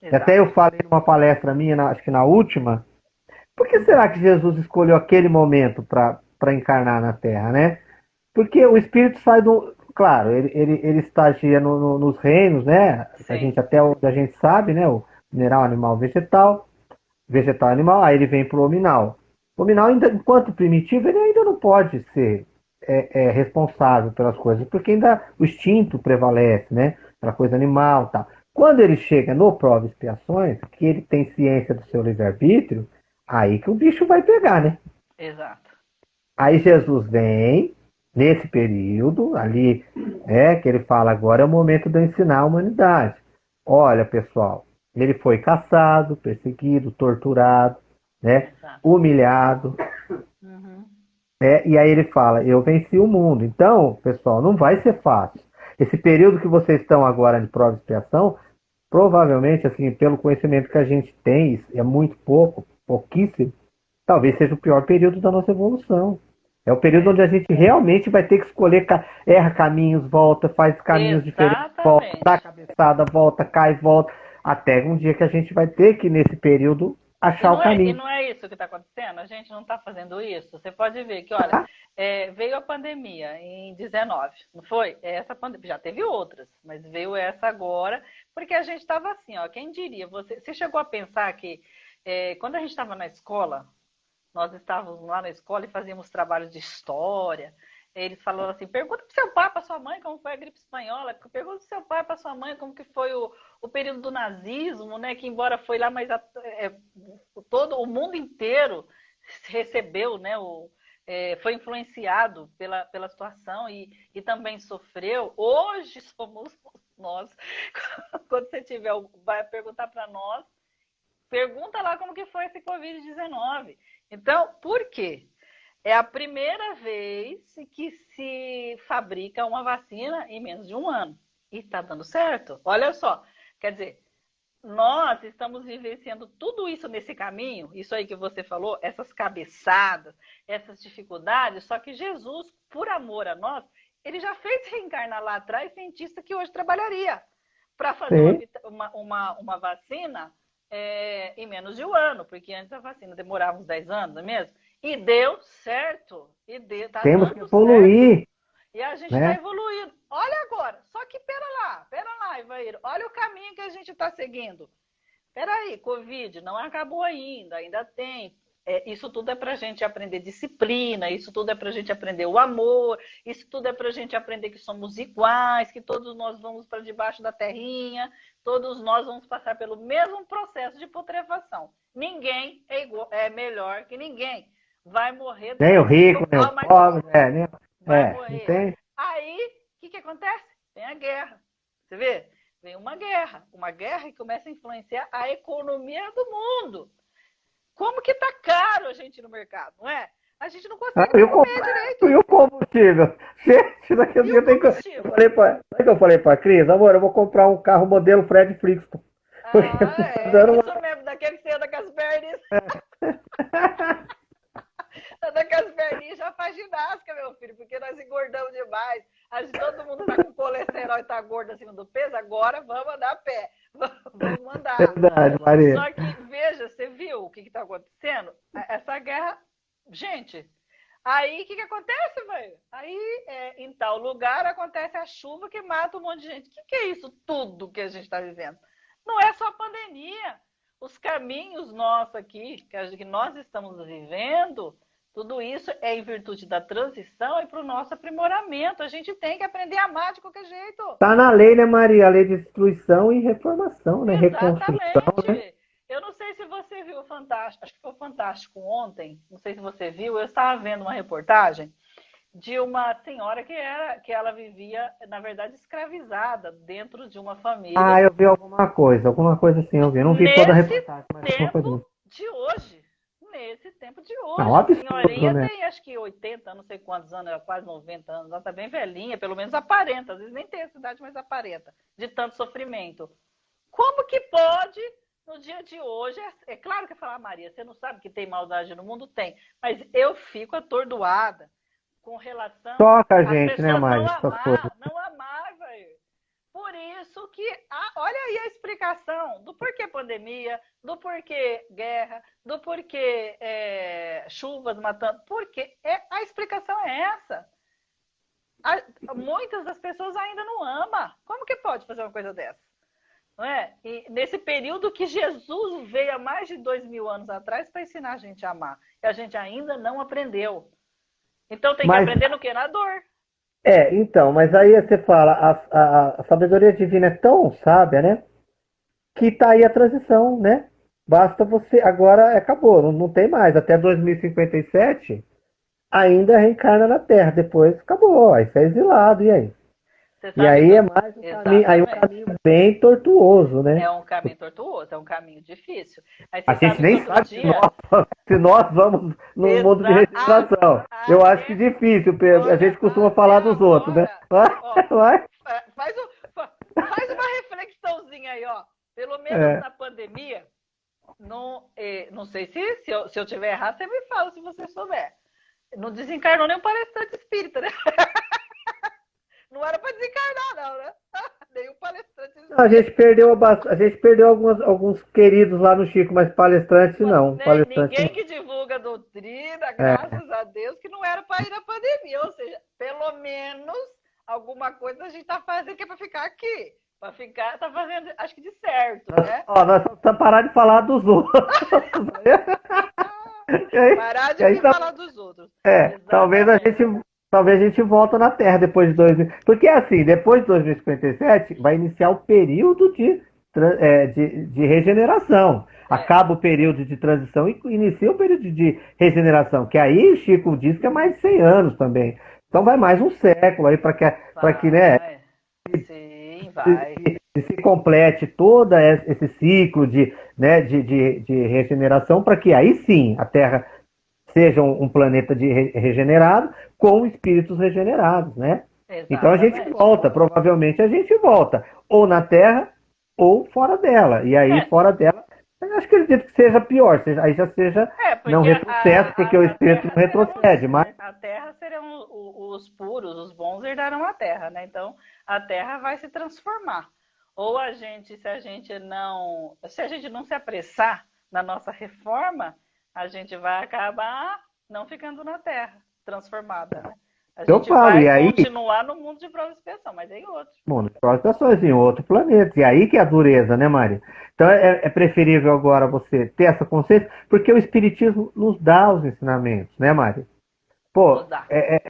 Exato. Até eu falei numa palestra minha, na, acho que na última. Por que será que Jesus escolheu aquele momento para encarnar na Terra, né? Porque o Espírito sai do claro, ele, ele, ele estagia no, no, nos reinos, né? A gente até onde a gente sabe, né? O mineral, animal, vegetal, vegetal, animal, aí ele vem para o hominal. O hominal, ainda, enquanto primitivo, ele ainda não pode ser é, é, responsável pelas coisas, porque ainda o instinto prevalece, né? Pela coisa animal tal. Quando ele chega no prova expiações, que ele tem ciência do seu livre-arbítrio, aí que o bicho vai pegar, né? Exato. Aí Jesus vem, nesse período ali, é que ele fala agora é o momento de ensinar a humanidade. Olha, pessoal, ele foi caçado, perseguido, torturado, né, humilhado. Uhum. É, e aí ele fala, eu venci o mundo. Então, pessoal, não vai ser fácil. Esse período que vocês estão agora de prova e expiação, provavelmente, assim, pelo conhecimento que a gente tem, é muito pouco, pouquíssimo, talvez seja o pior período da nossa evolução. É o período onde a gente realmente vai ter que escolher, erra caminhos, volta, faz caminhos Exatamente. diferentes, volta, dá cabeçada, volta, cai, volta, até um dia que a gente vai ter que, nesse período, achar o caminho. É, e não é isso que está acontecendo? A gente não está fazendo isso? Você pode ver que, olha, ah. é, veio a pandemia em 19, não foi? Essa pandemia, já teve outras, mas veio essa agora, porque a gente estava assim, ó, quem diria? Você, você chegou a pensar que é, quando a gente estava na escola, nós estávamos lá na escola e fazíamos trabalhos de história. Eles falaram assim: pergunta para seu pai, para sua mãe, como foi a gripe espanhola. Pergunta para seu pai, para sua mãe, como que foi o, o período do nazismo, né? Que embora foi lá, mas a, é, todo o mundo inteiro recebeu, né? O, é, foi influenciado pela, pela situação e, e também sofreu. Hoje somos nós. Quando você tiver, vai perguntar para nós, pergunta lá como que foi esse Covid-19. Então, por quê? É a primeira vez que se fabrica uma vacina em menos de um ano. E está dando certo. Olha só. Quer dizer, nós estamos vivenciando tudo isso nesse caminho, isso aí que você falou, essas cabeçadas, essas dificuldades, só que Jesus, por amor a nós, ele já fez reencarnar lá atrás cientista que hoje trabalharia para fazer uma, uma, uma, vacina é, em menos de um ano, porque antes a vacina demorava uns 10 anos, não é mesmo? E deu certo. E deu, tá Temos que evoluir. Certo. E a gente está né? evoluindo. Olha agora, só que pera lá, pera lá, Ivair. Olha o caminho que a gente está seguindo. Peraí, Covid não acabou ainda, ainda tem é, isso tudo é para a gente aprender disciplina, isso tudo é para a gente aprender o amor, isso tudo é para a gente aprender que somos iguais, que todos nós vamos para debaixo da terrinha, todos nós vamos passar pelo mesmo processo de putrefação. Ninguém é, igual, é melhor que ninguém. Vai morrer. Nem o rico, nem o pobre, é, nem... Vai é, morrer. Tem... Aí, o que, que acontece? Tem a guerra. Você vê? Vem uma guerra. Uma guerra que começa a influenciar a economia do mundo. Como que tá caro a gente no mercado, não é? A gente não consegue ah, comer direito. E o combustível? Gente, daqui a dia tem que... Eu falei pra... Sabe que eu falei pra Cris? Amor, eu vou comprar um carro modelo Fred Flixton. Ah, é, uma... isso mesmo, daquele que você anda com as pernas. anda com as perninhas já faz ginástica, meu filho, porque nós engordamos demais. Todo mundo tá com colesterol e tá gordo acima do peso, agora vamos andar a pé. Vamos mandar. Verdade, Maria. Só que, veja, você viu o que está acontecendo? Essa guerra. Gente, aí o que, que acontece, velho? Aí, é, em tal lugar, acontece a chuva que mata um monte de gente. O que, que é isso tudo que a gente está vivendo? Não é só a pandemia. Os caminhos nossos aqui, que nós estamos vivendo, tudo isso é em virtude da transição e para o nosso aprimoramento. A gente tem que aprender a amar de qualquer jeito. Está na lei, né, Maria? A lei de destruição e reformação, né? Exatamente. Né? Eu não sei se você viu o Fantástico, acho que foi o Fantástico ontem, não sei se você viu, eu estava vendo uma reportagem de uma senhora que era que ela vivia, na verdade, escravizada dentro de uma família. Ah, eu vi alguma coisa, alguma coisa assim, eu vi. Eu não vi Nesse toda a reportagem, mas tempo de hoje nesse tempo de hoje. Não, a senhorinha né? tem acho que 80, não sei quantos anos, quase 90 anos, ela está bem velhinha, pelo menos aparenta, às vezes nem tem essa idade, mas aparenta, de tanto sofrimento. Como que pode, no dia de hoje, é, é claro que falar, Maria, você não sabe que tem maldade no mundo? Tem, mas eu fico atordoada com relação Toca a gente, né, Maria? Não amar, não. Por isso que, olha aí a explicação do porquê pandemia, do porquê guerra, do porquê é, chuvas matando. Porque é, a explicação é essa. A, muitas das pessoas ainda não amam. Como que pode fazer uma coisa dessa? Não é? E nesse período que Jesus veio há mais de dois mil anos atrás para ensinar a gente a amar. E a gente ainda não aprendeu. Então tem que Mas... aprender no que? Na dor. É, então, mas aí você fala, a, a, a sabedoria divina é tão sábia, né? Que tá aí a transição, né? Basta você. Agora acabou, não, não tem mais. Até 2057 ainda reencarna na Terra. Depois acabou. Aí você é exilado, e aí? E aí é mais um caminho, aí um caminho bem tortuoso, né? É um caminho tortuoso, é um caminho difícil. a gente nem sabe dia... se, nós, se, nós, vamos no Exato. mundo de regeneração. Ah, Eu acho que difícil, Pedro. A gente costuma falar dos agora, outros, né? Vai, ó, vai. Faz, faz uma reflexãozinha aí, ó. Pelo menos é. na pandemia, não, eh, não sei se, se eu, se eu tiver errado, você me fala se você souber. Não desencarnou nenhum palestrante espírita, né? Não era para desencarnar, não, né? Nenhum palestrante. A gente perdeu, a gente perdeu alguns, alguns queridos lá no Chico, mas palestrante não. Né, palestrante ninguém que divulga doutrina, é. graças é. a Deus, que não era para ir na pandemia. Ou seja, pelo menos alguma coisa a gente está fazendo que é para ficar aqui. Para ficar, tá fazendo, acho que de certo, né? Ó, nós precisamos parar de falar dos outros. parar de tá... falar dos outros. É, Exatamente. talvez a gente talvez a gente volta na Terra depois de 2000. Porque assim, depois de 2057 vai iniciar o período de, é, de, de, regeneração. É. Acaba o período de transição e inicia o período de regeneração, que aí Chico diz que é mais de 100 anos também. Então vai mais um século aí para que, que né, Sim, vai. Se, se, se, complete todo esse ciclo de, né, de, de, de regeneração para que aí sim a Terra seja um, um planeta de regenerado com espíritos regenerados, né? Exatamente. Então a gente volta, provavelmente a gente volta, ou na Terra ou fora dela. E aí, é. fora dela, eu acho que acredito que seja pior, seja, aí já seja é, não retrocesso, a, porque a, o espírito não retrocede. Mas... A Terra serão os puros, os bons herdarão a Terra, né? Então a Terra vai se transformar. Ou a gente, se a gente não, se a gente não se apressar na nossa reforma, a gente vai acabar não ficando na Terra, transformada, né? A eu gente falo, vai e aí... continuar no mundo de prova e expiação, mas em outro. Mundo de prova e expiação, em outro planeta. E aí que é a dureza, né, Mari? Então é, é, preferível agora você ter essa consciência, porque o Espiritismo nos dá os ensinamentos, né, Mari? Pô, é, é,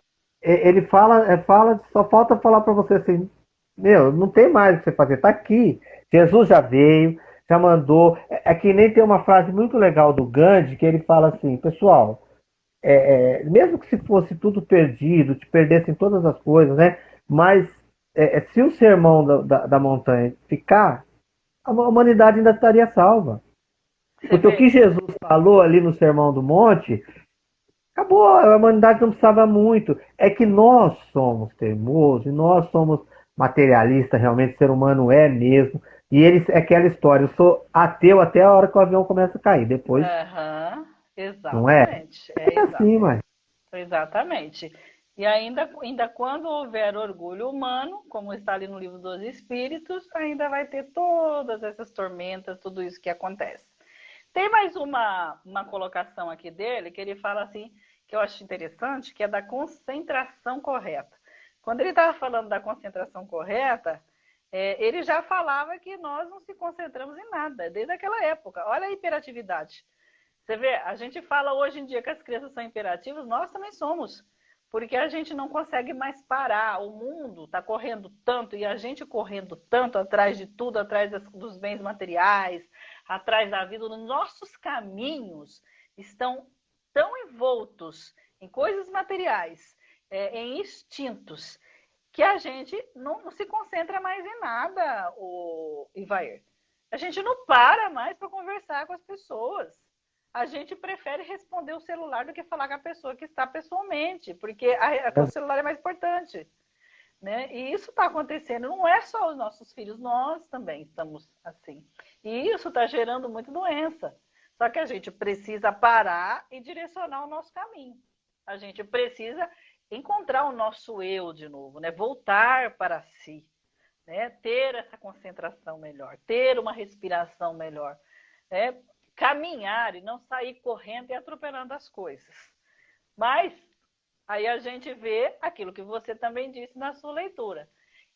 é, ele fala, é, fala, só falta falar para você assim, meu, não tem mais o que você fazer, tá aqui. Jesus já veio, já mandou. É, é, que nem tem uma frase muito legal do Gandhi que ele fala assim, pessoal, é, é, mesmo que se fosse tudo perdido, te perdessem todas as coisas, né? Mas é, é se o sermão da, da, da, montanha ficar, a humanidade ainda estaria salva. Porque o que Jesus falou ali no sermão do monte, acabou, a humanidade não precisava muito. É que nós somos teimosos, e nós somos materialistas, realmente, o ser humano é mesmo. E eles, é aquela história, eu sou ateu até a hora que o avião começa a cair. Depois. Uhum, exatamente. Não é? É, é assim, mas. Exatamente. E ainda, ainda quando houver orgulho humano, como está ali no livro dos Espíritos, ainda vai ter todas essas tormentas, tudo isso que acontece. Tem mais uma, uma colocação aqui dele, que ele fala assim, que eu acho interessante, que é da concentração correta. Quando ele estava falando da concentração correta, é, ele já falava que nós não se concentramos em nada, desde aquela época. Olha a hiperatividade. Você vê, a gente fala hoje em dia que as crianças são imperativas, nós também somos. Porque a gente não consegue mais parar. O mundo está correndo tanto e a gente correndo tanto atrás de tudo, atrás das, dos bens materiais, atrás da vida. Os nossos caminhos estão tão envoltos em coisas materiais, é, em instintos, que a gente não, se concentra mais em nada, o Ivair. A gente não para mais para conversar com as pessoas. a gente prefere responder o celular do que falar com a pessoa que está pessoalmente, porque a, a, o celular é mais importante. Né? E isso está acontecendo, não é só os nossos filhos, nós também estamos assim. E isso está gerando muita doença. Só que a gente precisa parar e direcionar o nosso caminho. A gente precisa encontrar o nosso eu de novo, né? voltar para si, né? ter essa concentração melhor, ter uma respiração melhor. Né? Caminhar e não sair correndo e atropelando as coisas. Mas Aí a gente vê aquilo que você também disse na sua leitura,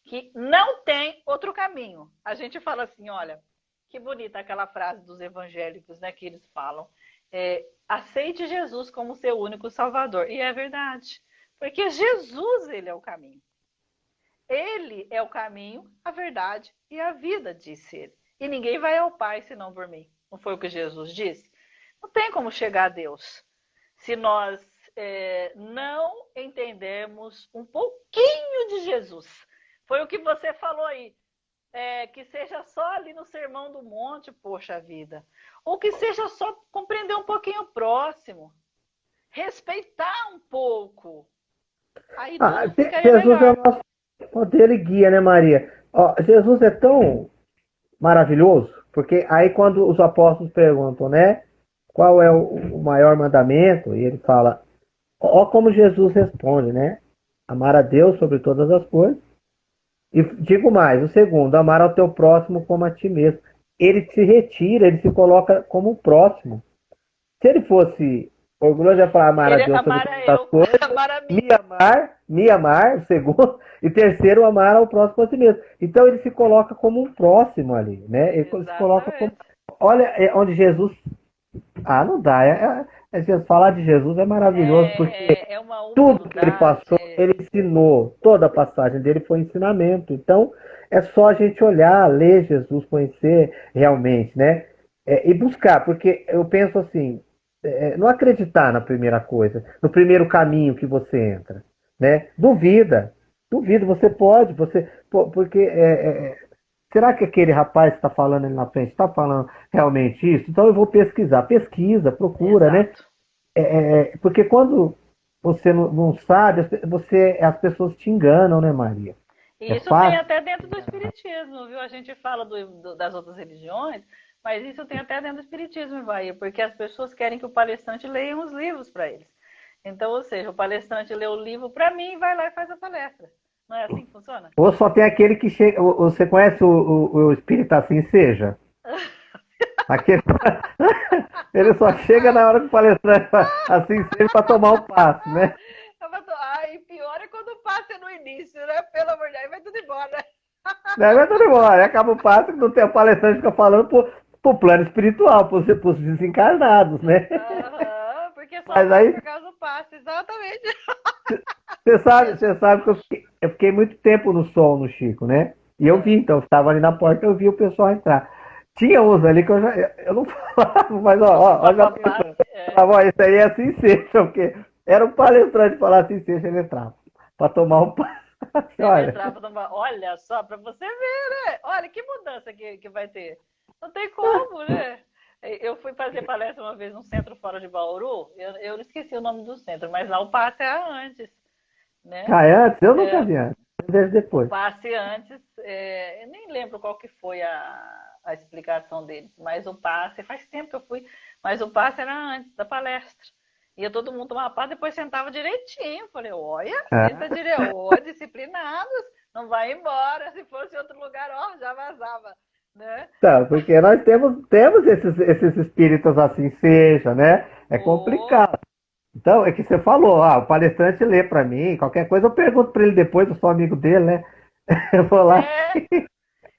que não tem outro caminho. A gente fala assim, olha, que bonita aquela frase dos evangélicos, né, que eles falam, é, aceite Jesus como seu único salvador. E é verdade, porque Jesus, ele é o caminho. Ele é o caminho, a verdade e a vida, disse ele. E ninguém vai ao Pai senão por mim. Não foi o que Jesus disse? Não tem como chegar a Deus se nós é, não entendemos um pouquinho de Jesus. Foi o que você falou aí. É, que seja só ali no Sermão do Monte, poxa vida. Ou que seja só compreender um pouquinho o próximo. Respeitar um pouco. Aí ah, Jesus é o nosso poder e guia, né, Maria? Ó, Jesus é tão maravilhoso, porque aí quando os apóstolos perguntam, né, qual é o maior mandamento, e ele fala, Ó como Jesus responde, né? Amar a Deus sobre todas as coisas. E digo mais, o segundo, amar ao teu próximo como a ti mesmo. Ele se retira, ele se coloca como o próximo. Se ele fosse orgulhoso, ia falar amar ele a Deus sobre todas as coisas, amar me amar, me amar, segundo, e terceiro, amar ao próximo a si mesmo. Então ele se coloca como um próximo ali, né? Ele Exatamente. se coloca como. Olha é onde Jesus. Ah, não dá. É, é falar de Jesus é maravilhoso, é, porque é tudo que ele passou, é. ele ensinou. Toda a passagem dele foi ensinamento. Então, é só a gente olhar, ler Jesus, conhecer realmente, né? É, e buscar, porque eu penso assim, é, não acreditar na primeira coisa, no primeiro caminho que você entra, né? Duvida, duvida, você pode, você, porque é, será que aquele rapaz que está falando ali na frente está falando realmente isso? Então eu vou pesquisar. Pesquisa, procura, né? Exato. né? É, é, porque quando você não, não, sabe, você, as pessoas te enganam, né, Maria? E é isso tem até dentro do Espiritismo, viu? A gente fala do, do, das outras religiões, mas isso tem até dentro do Espiritismo, Bahia, porque as pessoas querem que o palestrante leia os livros para eles. Então, ou seja, o palestrante lê o livro para mim e vai lá e faz a palestra. Não é assim que funciona? Ou só tem aquele que chega. Você conhece o, o, o espírito assim seja? Aquele... Ele só chega na hora que o palestrante assim seja para tomar o passe, né? Ai, pior é quando o passe é no início, né? Pelo amor de Deus, vai tudo embora. Não, vai tudo embora. Acaba o passe, não tem o palestrante fica falando pro, pro plano espiritual, pros, pros desencarnados, né? Uhum, porque só Mas aí... por causa do passe, exatamente. Você sabe, você sabe que eu fiquei, eu fiquei, muito tempo no sol no Chico, né? E eu vi, então, estava ali na porta, eu vi o pessoal entrar. Tinha uns ali que eu já. Eu não falava, mas ó, ó, ó já pensando. É. Isso aí é assim seja, porque era um palestrante falar assim seja, ele entrava. Para tomar um olha. Tomar... olha só, para você ver, né? Olha que mudança que, que vai ter. Não tem como, né? Eu fui fazer palestra uma vez num centro fora de Bauru, eu, eu esqueci o nome do centro, mas lá o passe é antes. Né? Ah, é antes? Eu nunca é, vi antes. Desde depois. O passe antes, é, eu nem lembro qual que foi a, a explicação deles, mas o passe, faz tempo que eu fui, mas o passe era antes da palestra. Ia todo mundo tomar passe, depois sentava direitinho. Falei, olha, é. senta direito, oh, disciplinados, não vai embora. Se fosse outro lugar, ó, já vazava. Né? Tá, porque nós temos, temos esses, esses espíritos assim, seja, né? É complicado. Então, é que você falou, ah, o palestrante lê para mim, qualquer coisa eu pergunto para ele depois, eu sou amigo dele, né? Eu vou lá. É.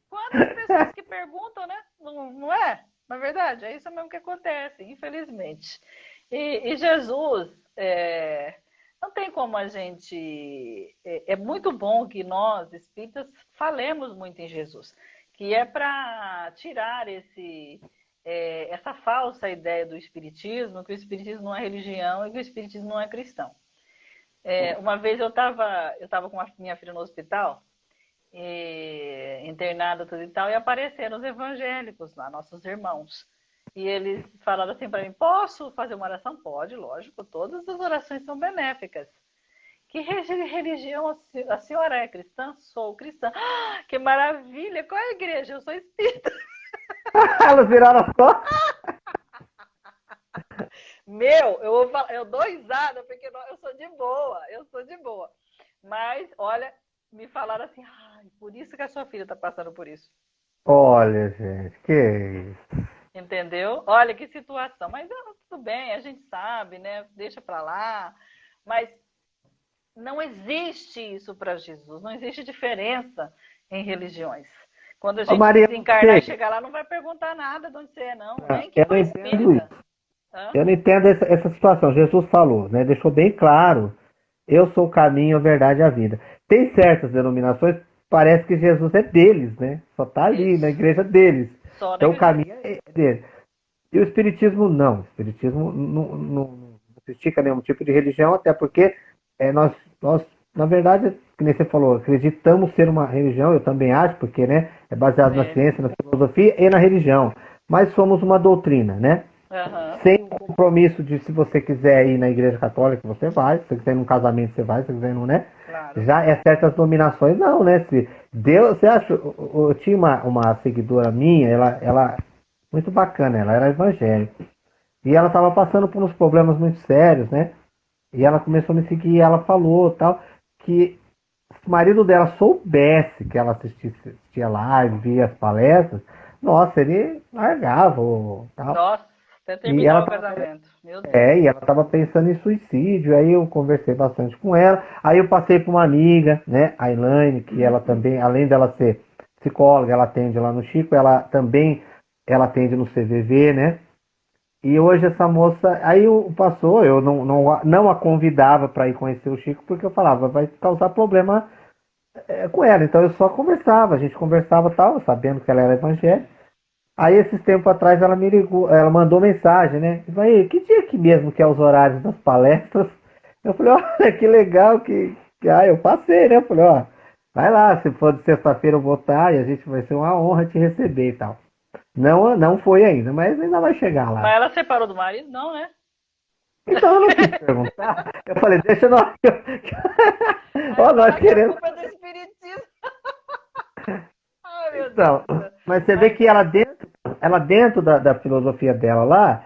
Quantas pessoas que perguntam, né? Não, não é? Na verdade, é isso mesmo que acontece, infelizmente. E, e Jesus, é, não tem como a gente. É, é, muito bom que nós, espíritas, falemos muito em Jesus, que é para tirar esse é, essa falsa ideia do espiritismo, que o espiritismo não é religião e que o espiritismo não é cristão. É, uma vez eu estava eu tava com a minha filha no hospital, e, internada tudo e tal, e apareceram os evangélicos lá, nossos irmãos. E eles falaram assim para mim: posso fazer uma oração? Pode, lógico, todas as orações são benéficas. Que religião a senhora é cristã? Sou cristã. Ah, que maravilha! Qual é a igreja? Eu sou espírita. Elas viraram costas. Meu, eu vou falar, eu dou risada porque eu sou de boa, eu sou de boa. Mas, olha, me falaram assim, ah, por isso que a sua filha está passando por isso. Olha, gente, que isso. Entendeu? Olha que situação. Mas tudo bem, a gente sabe, né? Deixa para lá. Mas não existe isso para Jesus. Não existe diferença em religiões. Quando a gente Ô, Maria, desencarnar e chegar lá, não vai perguntar nada de onde você é, não. Ah, Nem que eu não entendo isso. Eu não entendo essa, essa situação. Jesus falou, né? Deixou bem claro. Eu sou o caminho, a verdade e a vida. Tem certas denominações, parece que Jesus é deles, né? Só está ali isso. na igreja deles. Só então o caminho é dele. E o Espiritismo não. O Espiritismo não, não, não critica nenhum tipo de religião, até porque é, nós, nós, na verdade, que nem você falou, acreditamos ser uma religião, eu também acho, porque né, é baseado é. na ciência, na filosofia e na religião. Mas somos uma doutrina, né? Uhum. Sem o compromisso de se você quiser ir na igreja católica, você vai. Se você quiser ir num casamento, você vai. Se você quiser ir num, né? Claro. Já é certas dominações, não, né? Se Deus, você acha, eu, eu tinha uma, uma seguidora minha, ela, ela, muito bacana, ela era evangélica. E ela estava passando por uns problemas muito sérios, né? E ela começou a me seguir e ela falou tal, que se o marido dela soubesse que ela assistia, assistia live, via as palestras, nossa, ele largava tal. Nossa, até terminar o casamento. É, e ela estava pensando em suicídio, aí eu conversei bastante com ela. Aí eu passei para uma amiga, né, a Elaine, que ela também, além dela ser psicóloga, ela atende lá no Chico, ela também ela atende no CVV, né? E hoje essa moça, aí passou, eu não, não, não a convidava para ir conhecer o Chico, porque eu falava, vai causar problema é, com ela. Então eu só conversava, a gente conversava tal, sabendo que ela era evangélica. Aí esses tempos atrás ela me ligou, ela mandou mensagem, né? Eu falei, que dia que mesmo que é os horários das palestras? Eu falei, olha que legal que, que ah, eu passei, né? Eu falei, ó, vai lá, se for de sexta-feira eu vou estar e a gente vai ser uma honra te receber e tal. Não, não foi ainda, mas ainda vai chegar lá. Mas ela separou do marido? Não, né? Então eu não quis perguntar. Eu falei, deixa nós. Ó, nós queremos. Culpa do espiritismo. Ai, meu então, Deus. Mas você vê que ela dentro, ela dentro da, da filosofia dela lá,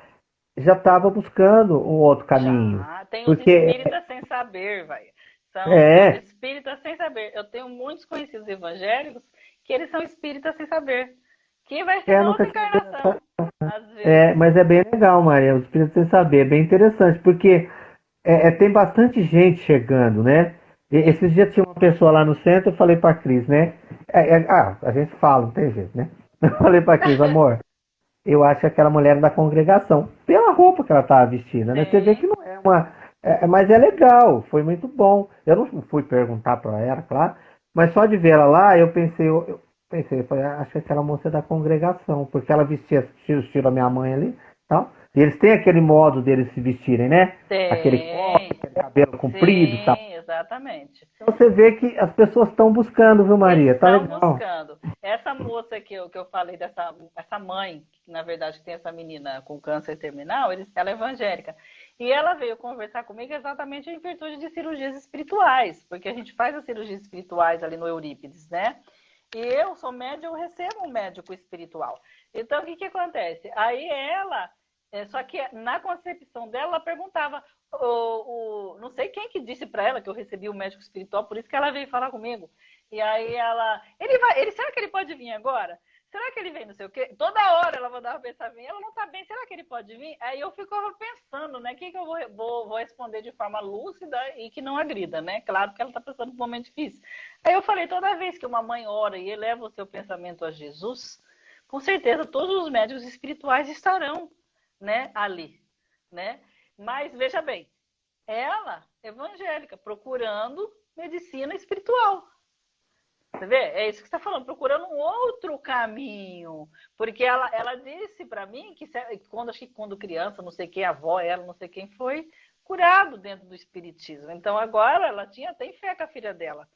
já estava buscando um outro caminho. Já, tem os porque... espíritas sem saber, vai. São é. espíritas sem saber. Eu tenho muitos conhecidos evangélicos que eles são espíritas sem saber. Que vai ser é, outra encarnação. É, mas é bem legal, Maria, os espíritas sem saber. É bem interessante, porque é, é, tem bastante gente chegando, né? E, esses dias tinha uma pessoa lá no centro, eu falei pra Cris, né? É, é, ah, a gente fala, não tem jeito, né? Eu falei pra Cris, amor, eu acho que aquela mulher da congregação, pela roupa que ela tava vestida, né? Você vê que não é uma. É, é, mas é legal, foi muito bom. Eu não fui perguntar para ela, claro, mas só de ver ela lá, eu pensei, eu, eu pensei, falei, acho que aquela moça é da congregação, porque ela vestia o estilo da minha mãe ali, tal. E eles têm aquele modo deles se vestirem, né? Tem. Aquele corte, aquele cabelo comprido e tal. exatamente. Então você vê que as pessoas estão buscando, viu, Maria? Tá estão legal. buscando. Essa moça que eu, que eu falei, dessa essa mãe, que na verdade tem essa menina com câncer terminal, eles, ela é evangélica. E ela veio conversar comigo exatamente em virtude de cirurgias espirituais, porque a gente faz as cirurgias espirituais ali no Eurípides, né? E eu sou médium, eu recebo um médico espiritual. Então, o que, que acontece? Aí ela é, só que na concepção dela, ela perguntava, o, o, não sei quem que disse para ela que eu recebi o médico espiritual, por isso que ela veio falar comigo. E aí ela, ele vai, ele, será que ele pode vir agora? Será que ele vem, não sei o quê? Toda hora ela mandava pensar, vir, ela não tá bem, será que ele pode vir? Aí eu ficava pensando, né, o que, que eu vou, vou, vou, responder de forma lúcida e que não agrida, né? Claro que ela tá passando por um momento difícil. Aí eu falei, toda vez que uma mãe ora e eleva o seu pensamento a Jesus, com certeza todos os médicos espirituais estarão né, ali, né? Mas veja bem, ela evangélica procurando medicina espiritual. Você vê? É isso que está falando, procurando um outro caminho. Porque ela, ela disse para mim que quando, acho que quando criança, não sei quem, a avó, ela, não sei quem foi, curado dentro do espiritismo. Então agora ela tinha tem fé que a filha dela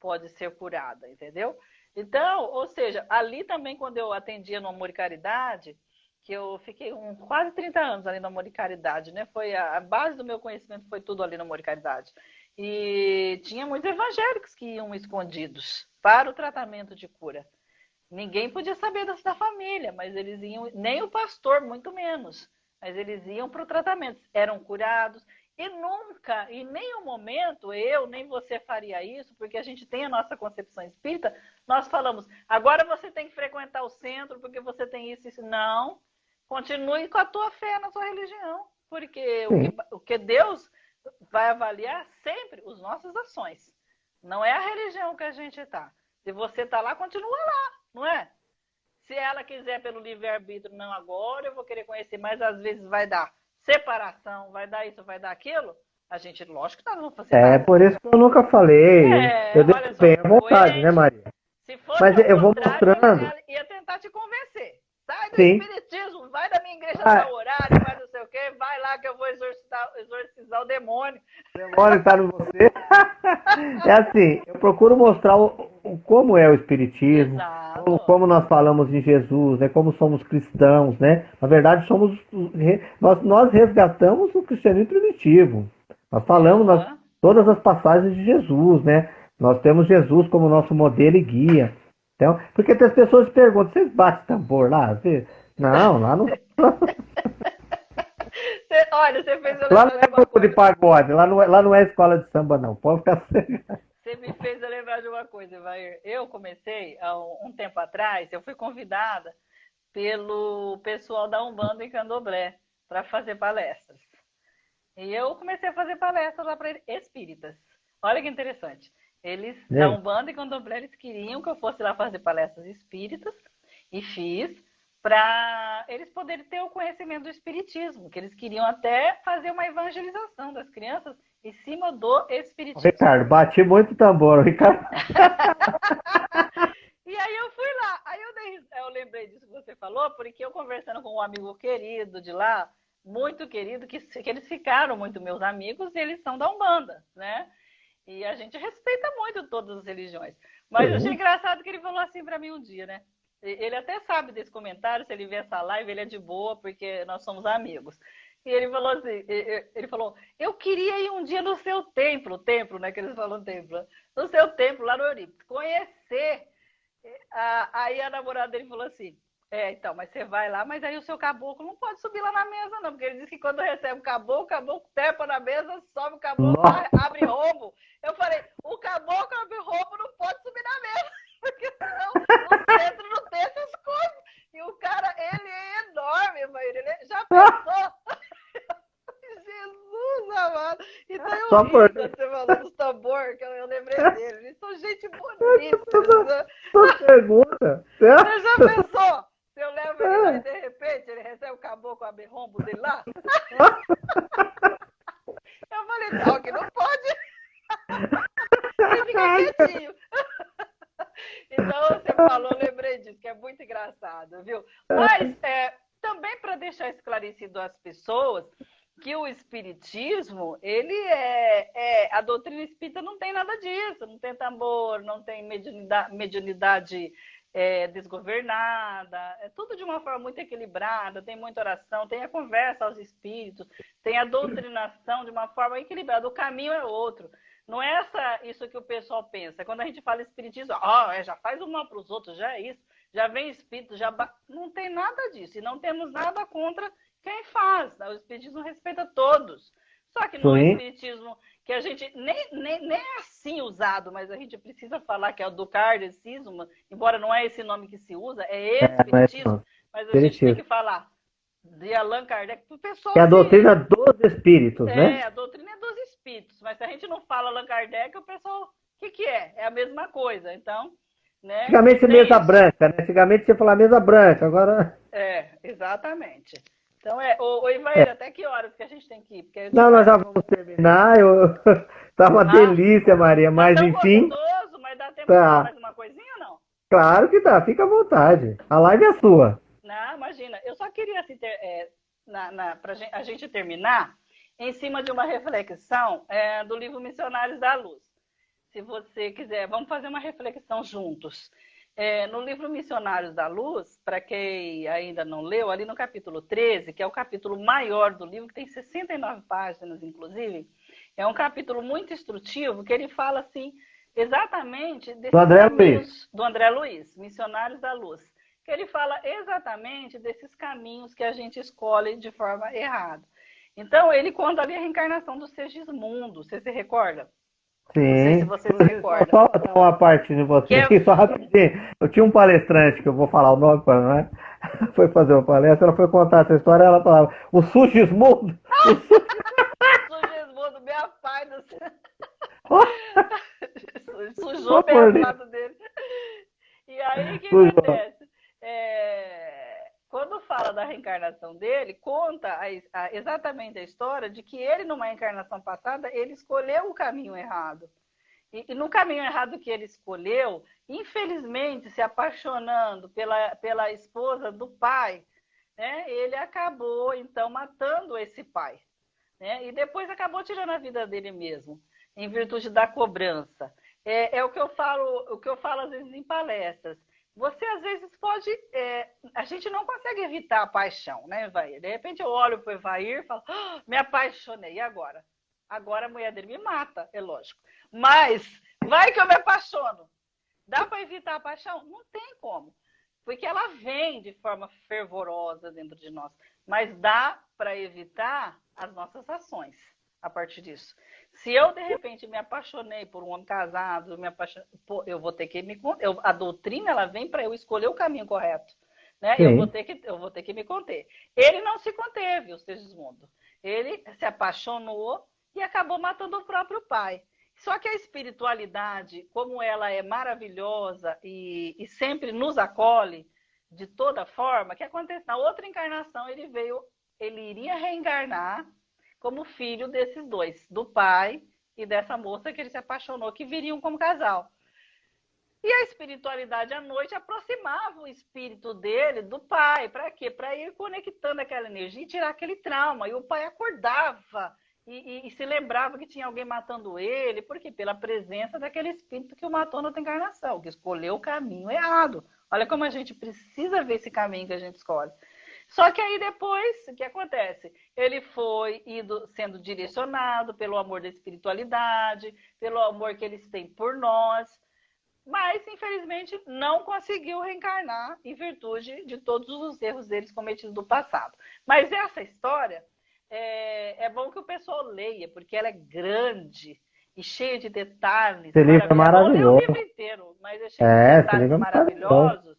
pode ser curada, entendeu? Então, ou seja, ali também quando eu atendia no Amor e Caridade, que eu fiquei um, quase 30 anos ali no Amor e Caridade, né? Foi a, a, base do meu conhecimento foi tudo ali no Amor e Caridade. E tinha muitos evangélicos que iam escondidos para o tratamento de cura. Ninguém podia saber da família, mas eles iam, nem o pastor, muito menos, mas eles iam para o tratamento, eram curados. E nunca, em nenhum momento, eu nem você faria isso, porque a gente tem a nossa concepção espírita, nós falamos, agora você tem que frequentar o centro, porque você tem isso e isso. Não, continue com a tua fé na tua religião, porque o que, o que Deus vai avaliar sempre as nossas ações. Não é a religião que a gente está. Se você está lá, continua lá, não é? Se ela quiser pelo livre-arbítrio, não agora, eu vou querer conhecer, mas às vezes vai dar separação, vai dar isso, vai dar aquilo. A gente, lógico que nós vamos fazer. É, nada. por isso que eu nunca falei. É, eu deixo bem à vontade, né, Maria? Se fosse mas eu vou mostrando. Ia tentar te convencer. Sai do Sim. espiritismo, vai da minha igreja ah. horário, vai não sei o quê, vai lá que eu vou exorcizar, exorcizar o demônio. O demônio está no você. é assim, eu procuro mostrar o, o como é o espiritismo, como, como, nós falamos em Jesus, né, como somos cristãos, né? Na verdade, somos nós, nós resgatamos o cristianismo primitivo. Nós falamos uhum. nas, todas as passagens de Jesus, né? Nós temos Jesus como nosso modelo e guia. Então, porque as pessoas perguntam, vocês batem tambor lá? Não, lá não. olha, você fez eu Lá não é grupo de pagode, lá não, é, lá não é escola de samba, não. Pode ficar Você me fez eu lembrar de uma coisa, Vair. Eu comecei há um, um tempo atrás, eu fui convidada pelo pessoal da Umbanda em Candomblé para fazer palestras. E eu comecei a fazer palestras lá para espíritas. Olha que interessante. Eles, é. da Umbanda e Candomblé, eles queriam que eu fosse lá fazer palestras espíritas e fiz para eles poderem ter o conhecimento do espiritismo, que eles queriam até fazer uma evangelização das crianças em cima do espiritismo. Ricardo, bati muito tambor, Ricardo. e aí eu fui lá, aí eu, dei, eu lembrei disso que você falou, porque eu conversando com um amigo querido de lá, muito querido, que, que eles ficaram muito meus amigos, e eles são da Umbanda, né? E a gente respeita muito todas as religiões. Mas eu achei uhum. engraçado que ele falou assim para mim um dia, né? Ele até sabe desse comentário, se ele vê essa live, ele é de boa, porque nós somos amigos. E ele falou assim, ele falou, eu queria ir um dia no seu templo, templo, né, que eles falam templo, no seu templo, lá no Eurípides, conhecer. Aí a namorada dele falou assim, é, então, mas você vai lá, mas aí o seu caboclo não pode subir lá na mesa, não, porque ele disse que quando recebe o caboclo, o caboclo tepa na mesa, sobe o caboclo, Nossa. abre rombo. Eu falei, o caboclo abre rombo, não pode subir na mesa, porque senão o centro não tem essas coisas. E o cara, ele é enorme, mas ele é, já pensou? Jesus amado. Então eu Só por... você falou dos tambor, que eu, eu lembrei dele. Eles são gente bonita. Só pergunta. Você já pensou? Se eu levo ele lá e de repente ele recebe o caboclo a rombo dele lá. eu falei, não, que não pode. ele fica quietinho. Então você falou, lembrei disso, que é muito engraçado, viu? Mas é, também para deixar esclarecido às pessoas que o espiritismo, ele é, é, a doutrina espírita não tem nada disso, não tem tambor, não tem mediunidade, mediunidade é, desgovernada, é tudo de uma forma muito equilibrada, tem muita oração, tem a conversa aos espíritos, tem a doutrinação de uma forma equilibrada. O caminho é outro. Não é essa, isso que o pessoal pensa. Quando a gente fala espiritismo, oh, é, já faz o mal para os outros, já é isso, já vem espírito, já. Não tem nada disso. E não temos nada contra quem faz. O espiritismo respeita todos. Só que no Sim. espiritismo que a gente nem, nem, nem é assim usado, mas a gente precisa falar que é o do kardecismo, embora não é esse nome que se usa, é, é, é espiritismo, é, mas a gente tem que falar de Allan Kardec para o pessoal. É a doutrina dos espíritos, é, né? É, a doutrina é espíritos, mas se a gente não fala Allan Kardec, o pessoal, o que, que é? É a mesma coisa, então... Né? Antigamente mesa isso. branca, né? Antigamente você falava mesa branca, agora... É, exatamente. Então, é, ô, ô Ivair, é. até que horas que a gente tem que ir? Porque não, nós já vamos terminar. Eu... tá uma ah, delícia, Maria, tá mas enfim. Gostoso, mas dá tempo tá. mais uma coisinha ou não? Claro que dá, fica à vontade. A live é sua. Não, imagina. Eu só queria, assim, ter, é, na, na, pra gente, a gente terminar, em cima de uma reflexão é, do livro Missionários da Luz. Se você quiser, vamos fazer uma reflexão juntos. É, no livro Missionários da Luz, para quem ainda não leu, ali no capítulo 13, que é o capítulo maior do livro, que tem 69 páginas, inclusive, é um capítulo muito instrutivo, que ele fala assim, exatamente do André Luiz. do André Luiz, Missionários da Luz, que ele fala exatamente desses caminhos que a gente escolhe de forma errada. Então, ele conta ali a reencarnação do Segismundo, você se recorda? Sim. Não sei se você se recorda. Só uma parte de você aqui, só rapidinho. Eu tinha um palestrante, que eu vou falar o nome para não é? Foi fazer uma palestra, ela foi contar essa história, ela falava, o Sugismundo. o Sugismundo, meu pai do céu. Sujou o lado dele. E aí, o que Sujou. acontece? É, quando fala da reencarnação dele, conta a, a, exatamente a história de que ele, numa encarnação passada, ele escolheu o caminho errado. E, e, no caminho errado que ele escolheu, infelizmente, se apaixonando pela, pela esposa do pai, né, ele acabou, então, matando esse pai. Né, e depois acabou tirando a vida dele mesmo, em virtude da cobrança. É, é o que eu falo, o que eu falo às vezes em palestras você às vezes pode. É, a gente não consegue evitar a paixão, né, Evair? De repente eu olho para o Evair e falo, oh, me apaixonei, e agora? Agora a mulher dele me mata, é lógico. Mas vai que eu me apaixono. Dá para evitar a paixão? Não tem como. Porque ela vem de forma fervorosa dentro de nós. Mas dá para evitar as nossas ações a partir disso. Se eu, de repente, me apaixonei por um homem casado, me apaixonei, eu vou ter que me. Eu, a doutrina ela vem para eu escolher o caminho correto. Né? Eu, vou ter que, eu vou ter que me conter. Ele não se conteve, o Segismundo. Ele se apaixonou e acabou matando o próprio pai. Só que a espiritualidade, como ela é maravilhosa e, e sempre nos acolhe de toda forma, que acontece na outra encarnação ele veio, ele iria reencarnar como filho desses dois, do pai e dessa moça que ele se apaixonou, que viriam como casal. E a espiritualidade à noite aproximava o espírito dele do pai. Para quê? Para ir conectando aquela energia e tirar aquele trauma. E o pai acordava e, e, e, se lembrava que tinha alguém matando ele. Por quê? Pela presença daquele espírito que o matou na outra encarnação, que escolheu o caminho errado. Olha como a gente precisa ver esse caminho que a gente escolhe. Só que aí depois, o que acontece? Ele foi sendo direcionado pelo amor da espiritualidade, pelo amor que eles têm por nós, mas infelizmente não conseguiu reencarnar em virtude de todos os erros deles cometidos no passado. Mas essa história é, é bom que o pessoal leia, porque ela é grande e cheia de detalhes. Esse livro é maravilhoso. o livro inteiro, mas é cheio é, de detalhes é maravilhosos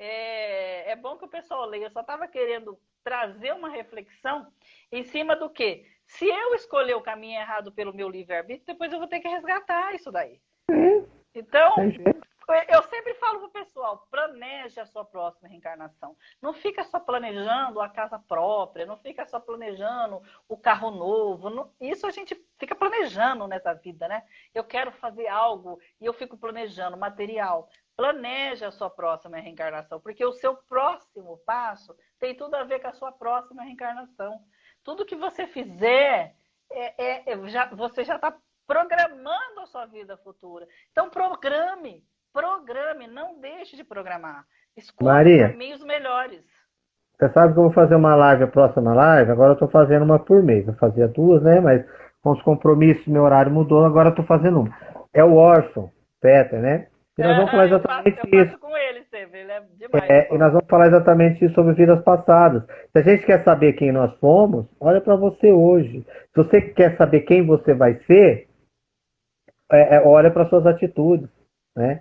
é, é bom que o pessoal leia. Eu só estava querendo trazer uma reflexão em cima do que? Se eu escolher o caminho errado pelo meu livre-arbítrio, depois eu vou ter que resgatar isso daí. Então, eu sempre falo pro pessoal, planeje a sua próxima reencarnação. Não fica só planejando a casa própria, não fica só planejando o carro novo. Não, isso a gente fica planejando nessa vida, né? Eu quero fazer algo e eu fico planejando material. Planeje a sua próxima reencarnação, porque o seu próximo passo tem tudo a ver com a sua próxima reencarnação. Tudo que você fizer, é, é, é já, você já está programando a sua vida futura. Então, programe, programe, não deixe de programar. Escolha Maria, caminhos melhores. Você sabe que eu vou fazer uma live, a próxima live, agora eu estou fazendo uma por mês. Eu fazia duas, né? Mas com os compromissos, meu horário mudou, agora eu estou fazendo uma. É o órfão, Peter, né? E nós vamos falar exatamente eu faço, eu isso. com ele sempre, ele é demais. É, e nós vamos falar exatamente isso sobre vidas passadas. Se a gente quer saber quem nós fomos, olha para você hoje. Se você quer saber quem você vai ser, é, é, olha para suas atitudes, né?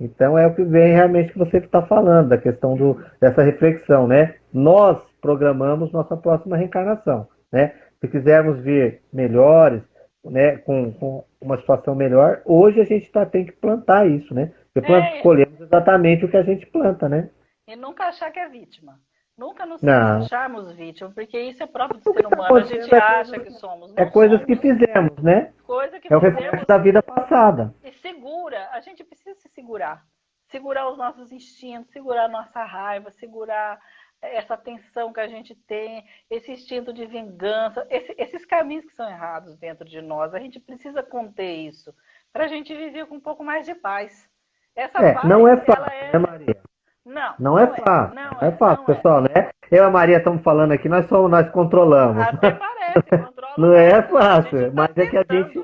Então é o que vem realmente que você está falando, da questão do, dessa reflexão, né? Nós programamos nossa próxima reencarnação, né? Se quisermos vir melhores, né, com, com uma situação melhor, hoje a gente tá, tem que plantar isso, né? Porque é. escolhemos exatamente o que a gente planta, né? E nunca achar que é vítima. Nunca nos não. acharmos vítima, porque isso é próprio do ser humano. A gente acha que somos. é coisas somos. que fizemos, né? Coisa que é o reflexo da vida passada. E segura, a gente precisa se segurar. Segurar os nossos instintos, segurar a nossa raiva, segurar essa tensão que a gente tem, esse instinto de vingança, esse, esses caminhos que são errados dentro de nós. A gente precisa conter isso para a gente viver com um pouco mais de paz. Essa É, paz, não é fácil, é- né, Maria? Não, Não é fácil. Não, Não é fácil, não pessoal, né? Eu e a Maria estamos falando aqui, nós somos, nós controlamos. Até parece, controla Não é fácil, tá mas é que a gente,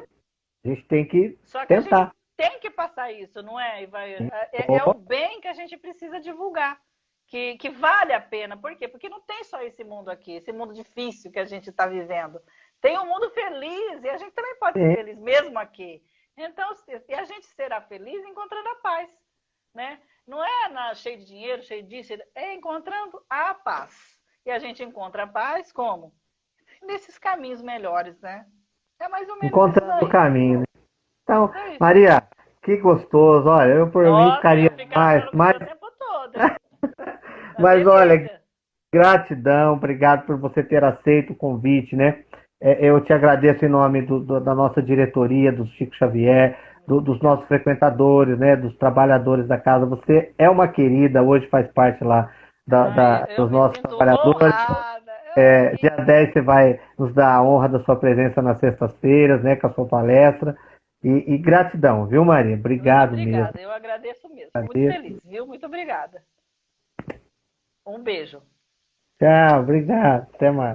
a gente tem que Só que a tentar. gente tem que passar isso, não é, Ivair? Sim. É, é o bem que a gente precisa divulgar. Que, que vale a pena. Por quê? Porque não tem só esse mundo aqui, esse mundo difícil que a gente está vivendo. Tem um mundo feliz e a gente também pode ser feliz mesmo aqui. Então, e a gente será feliz encontrando a paz, né? Não é na, cheio de dinheiro, cheio disso, é encontrando a paz. E a gente encontra a paz como? Nesses caminhos melhores, né? É mais ou menos Encontrando isso o caminho. né? Então, É. Maria, que gostoso. Olha, eu por mim Nossa, ficaria eu ficava mais, mais o tempo todo. Mas olha, gratidão, obrigado por você ter aceito o convite, né? É, Eu te agradeço em nome do- do- da nossa diretoria, do Chico Xavier, do- dos nossos frequentadores, né? Dos trabalhadores da casa. Você é uma querida, hoje faz parte lá da- Ai, da- dos nossos trabalhadores. É, dia 10 você vai nos dar a honra da sua presença nas sextas-feiras, né? Com a sua palestra. E, e gratidão, viu, Maria? Obrigado Muito mesmo. obrigada, eu agradeço mesmo. Muito Agradeço. feliz, viu? Muito obrigada. Um beijo. Tchau, obrigado. Até mais.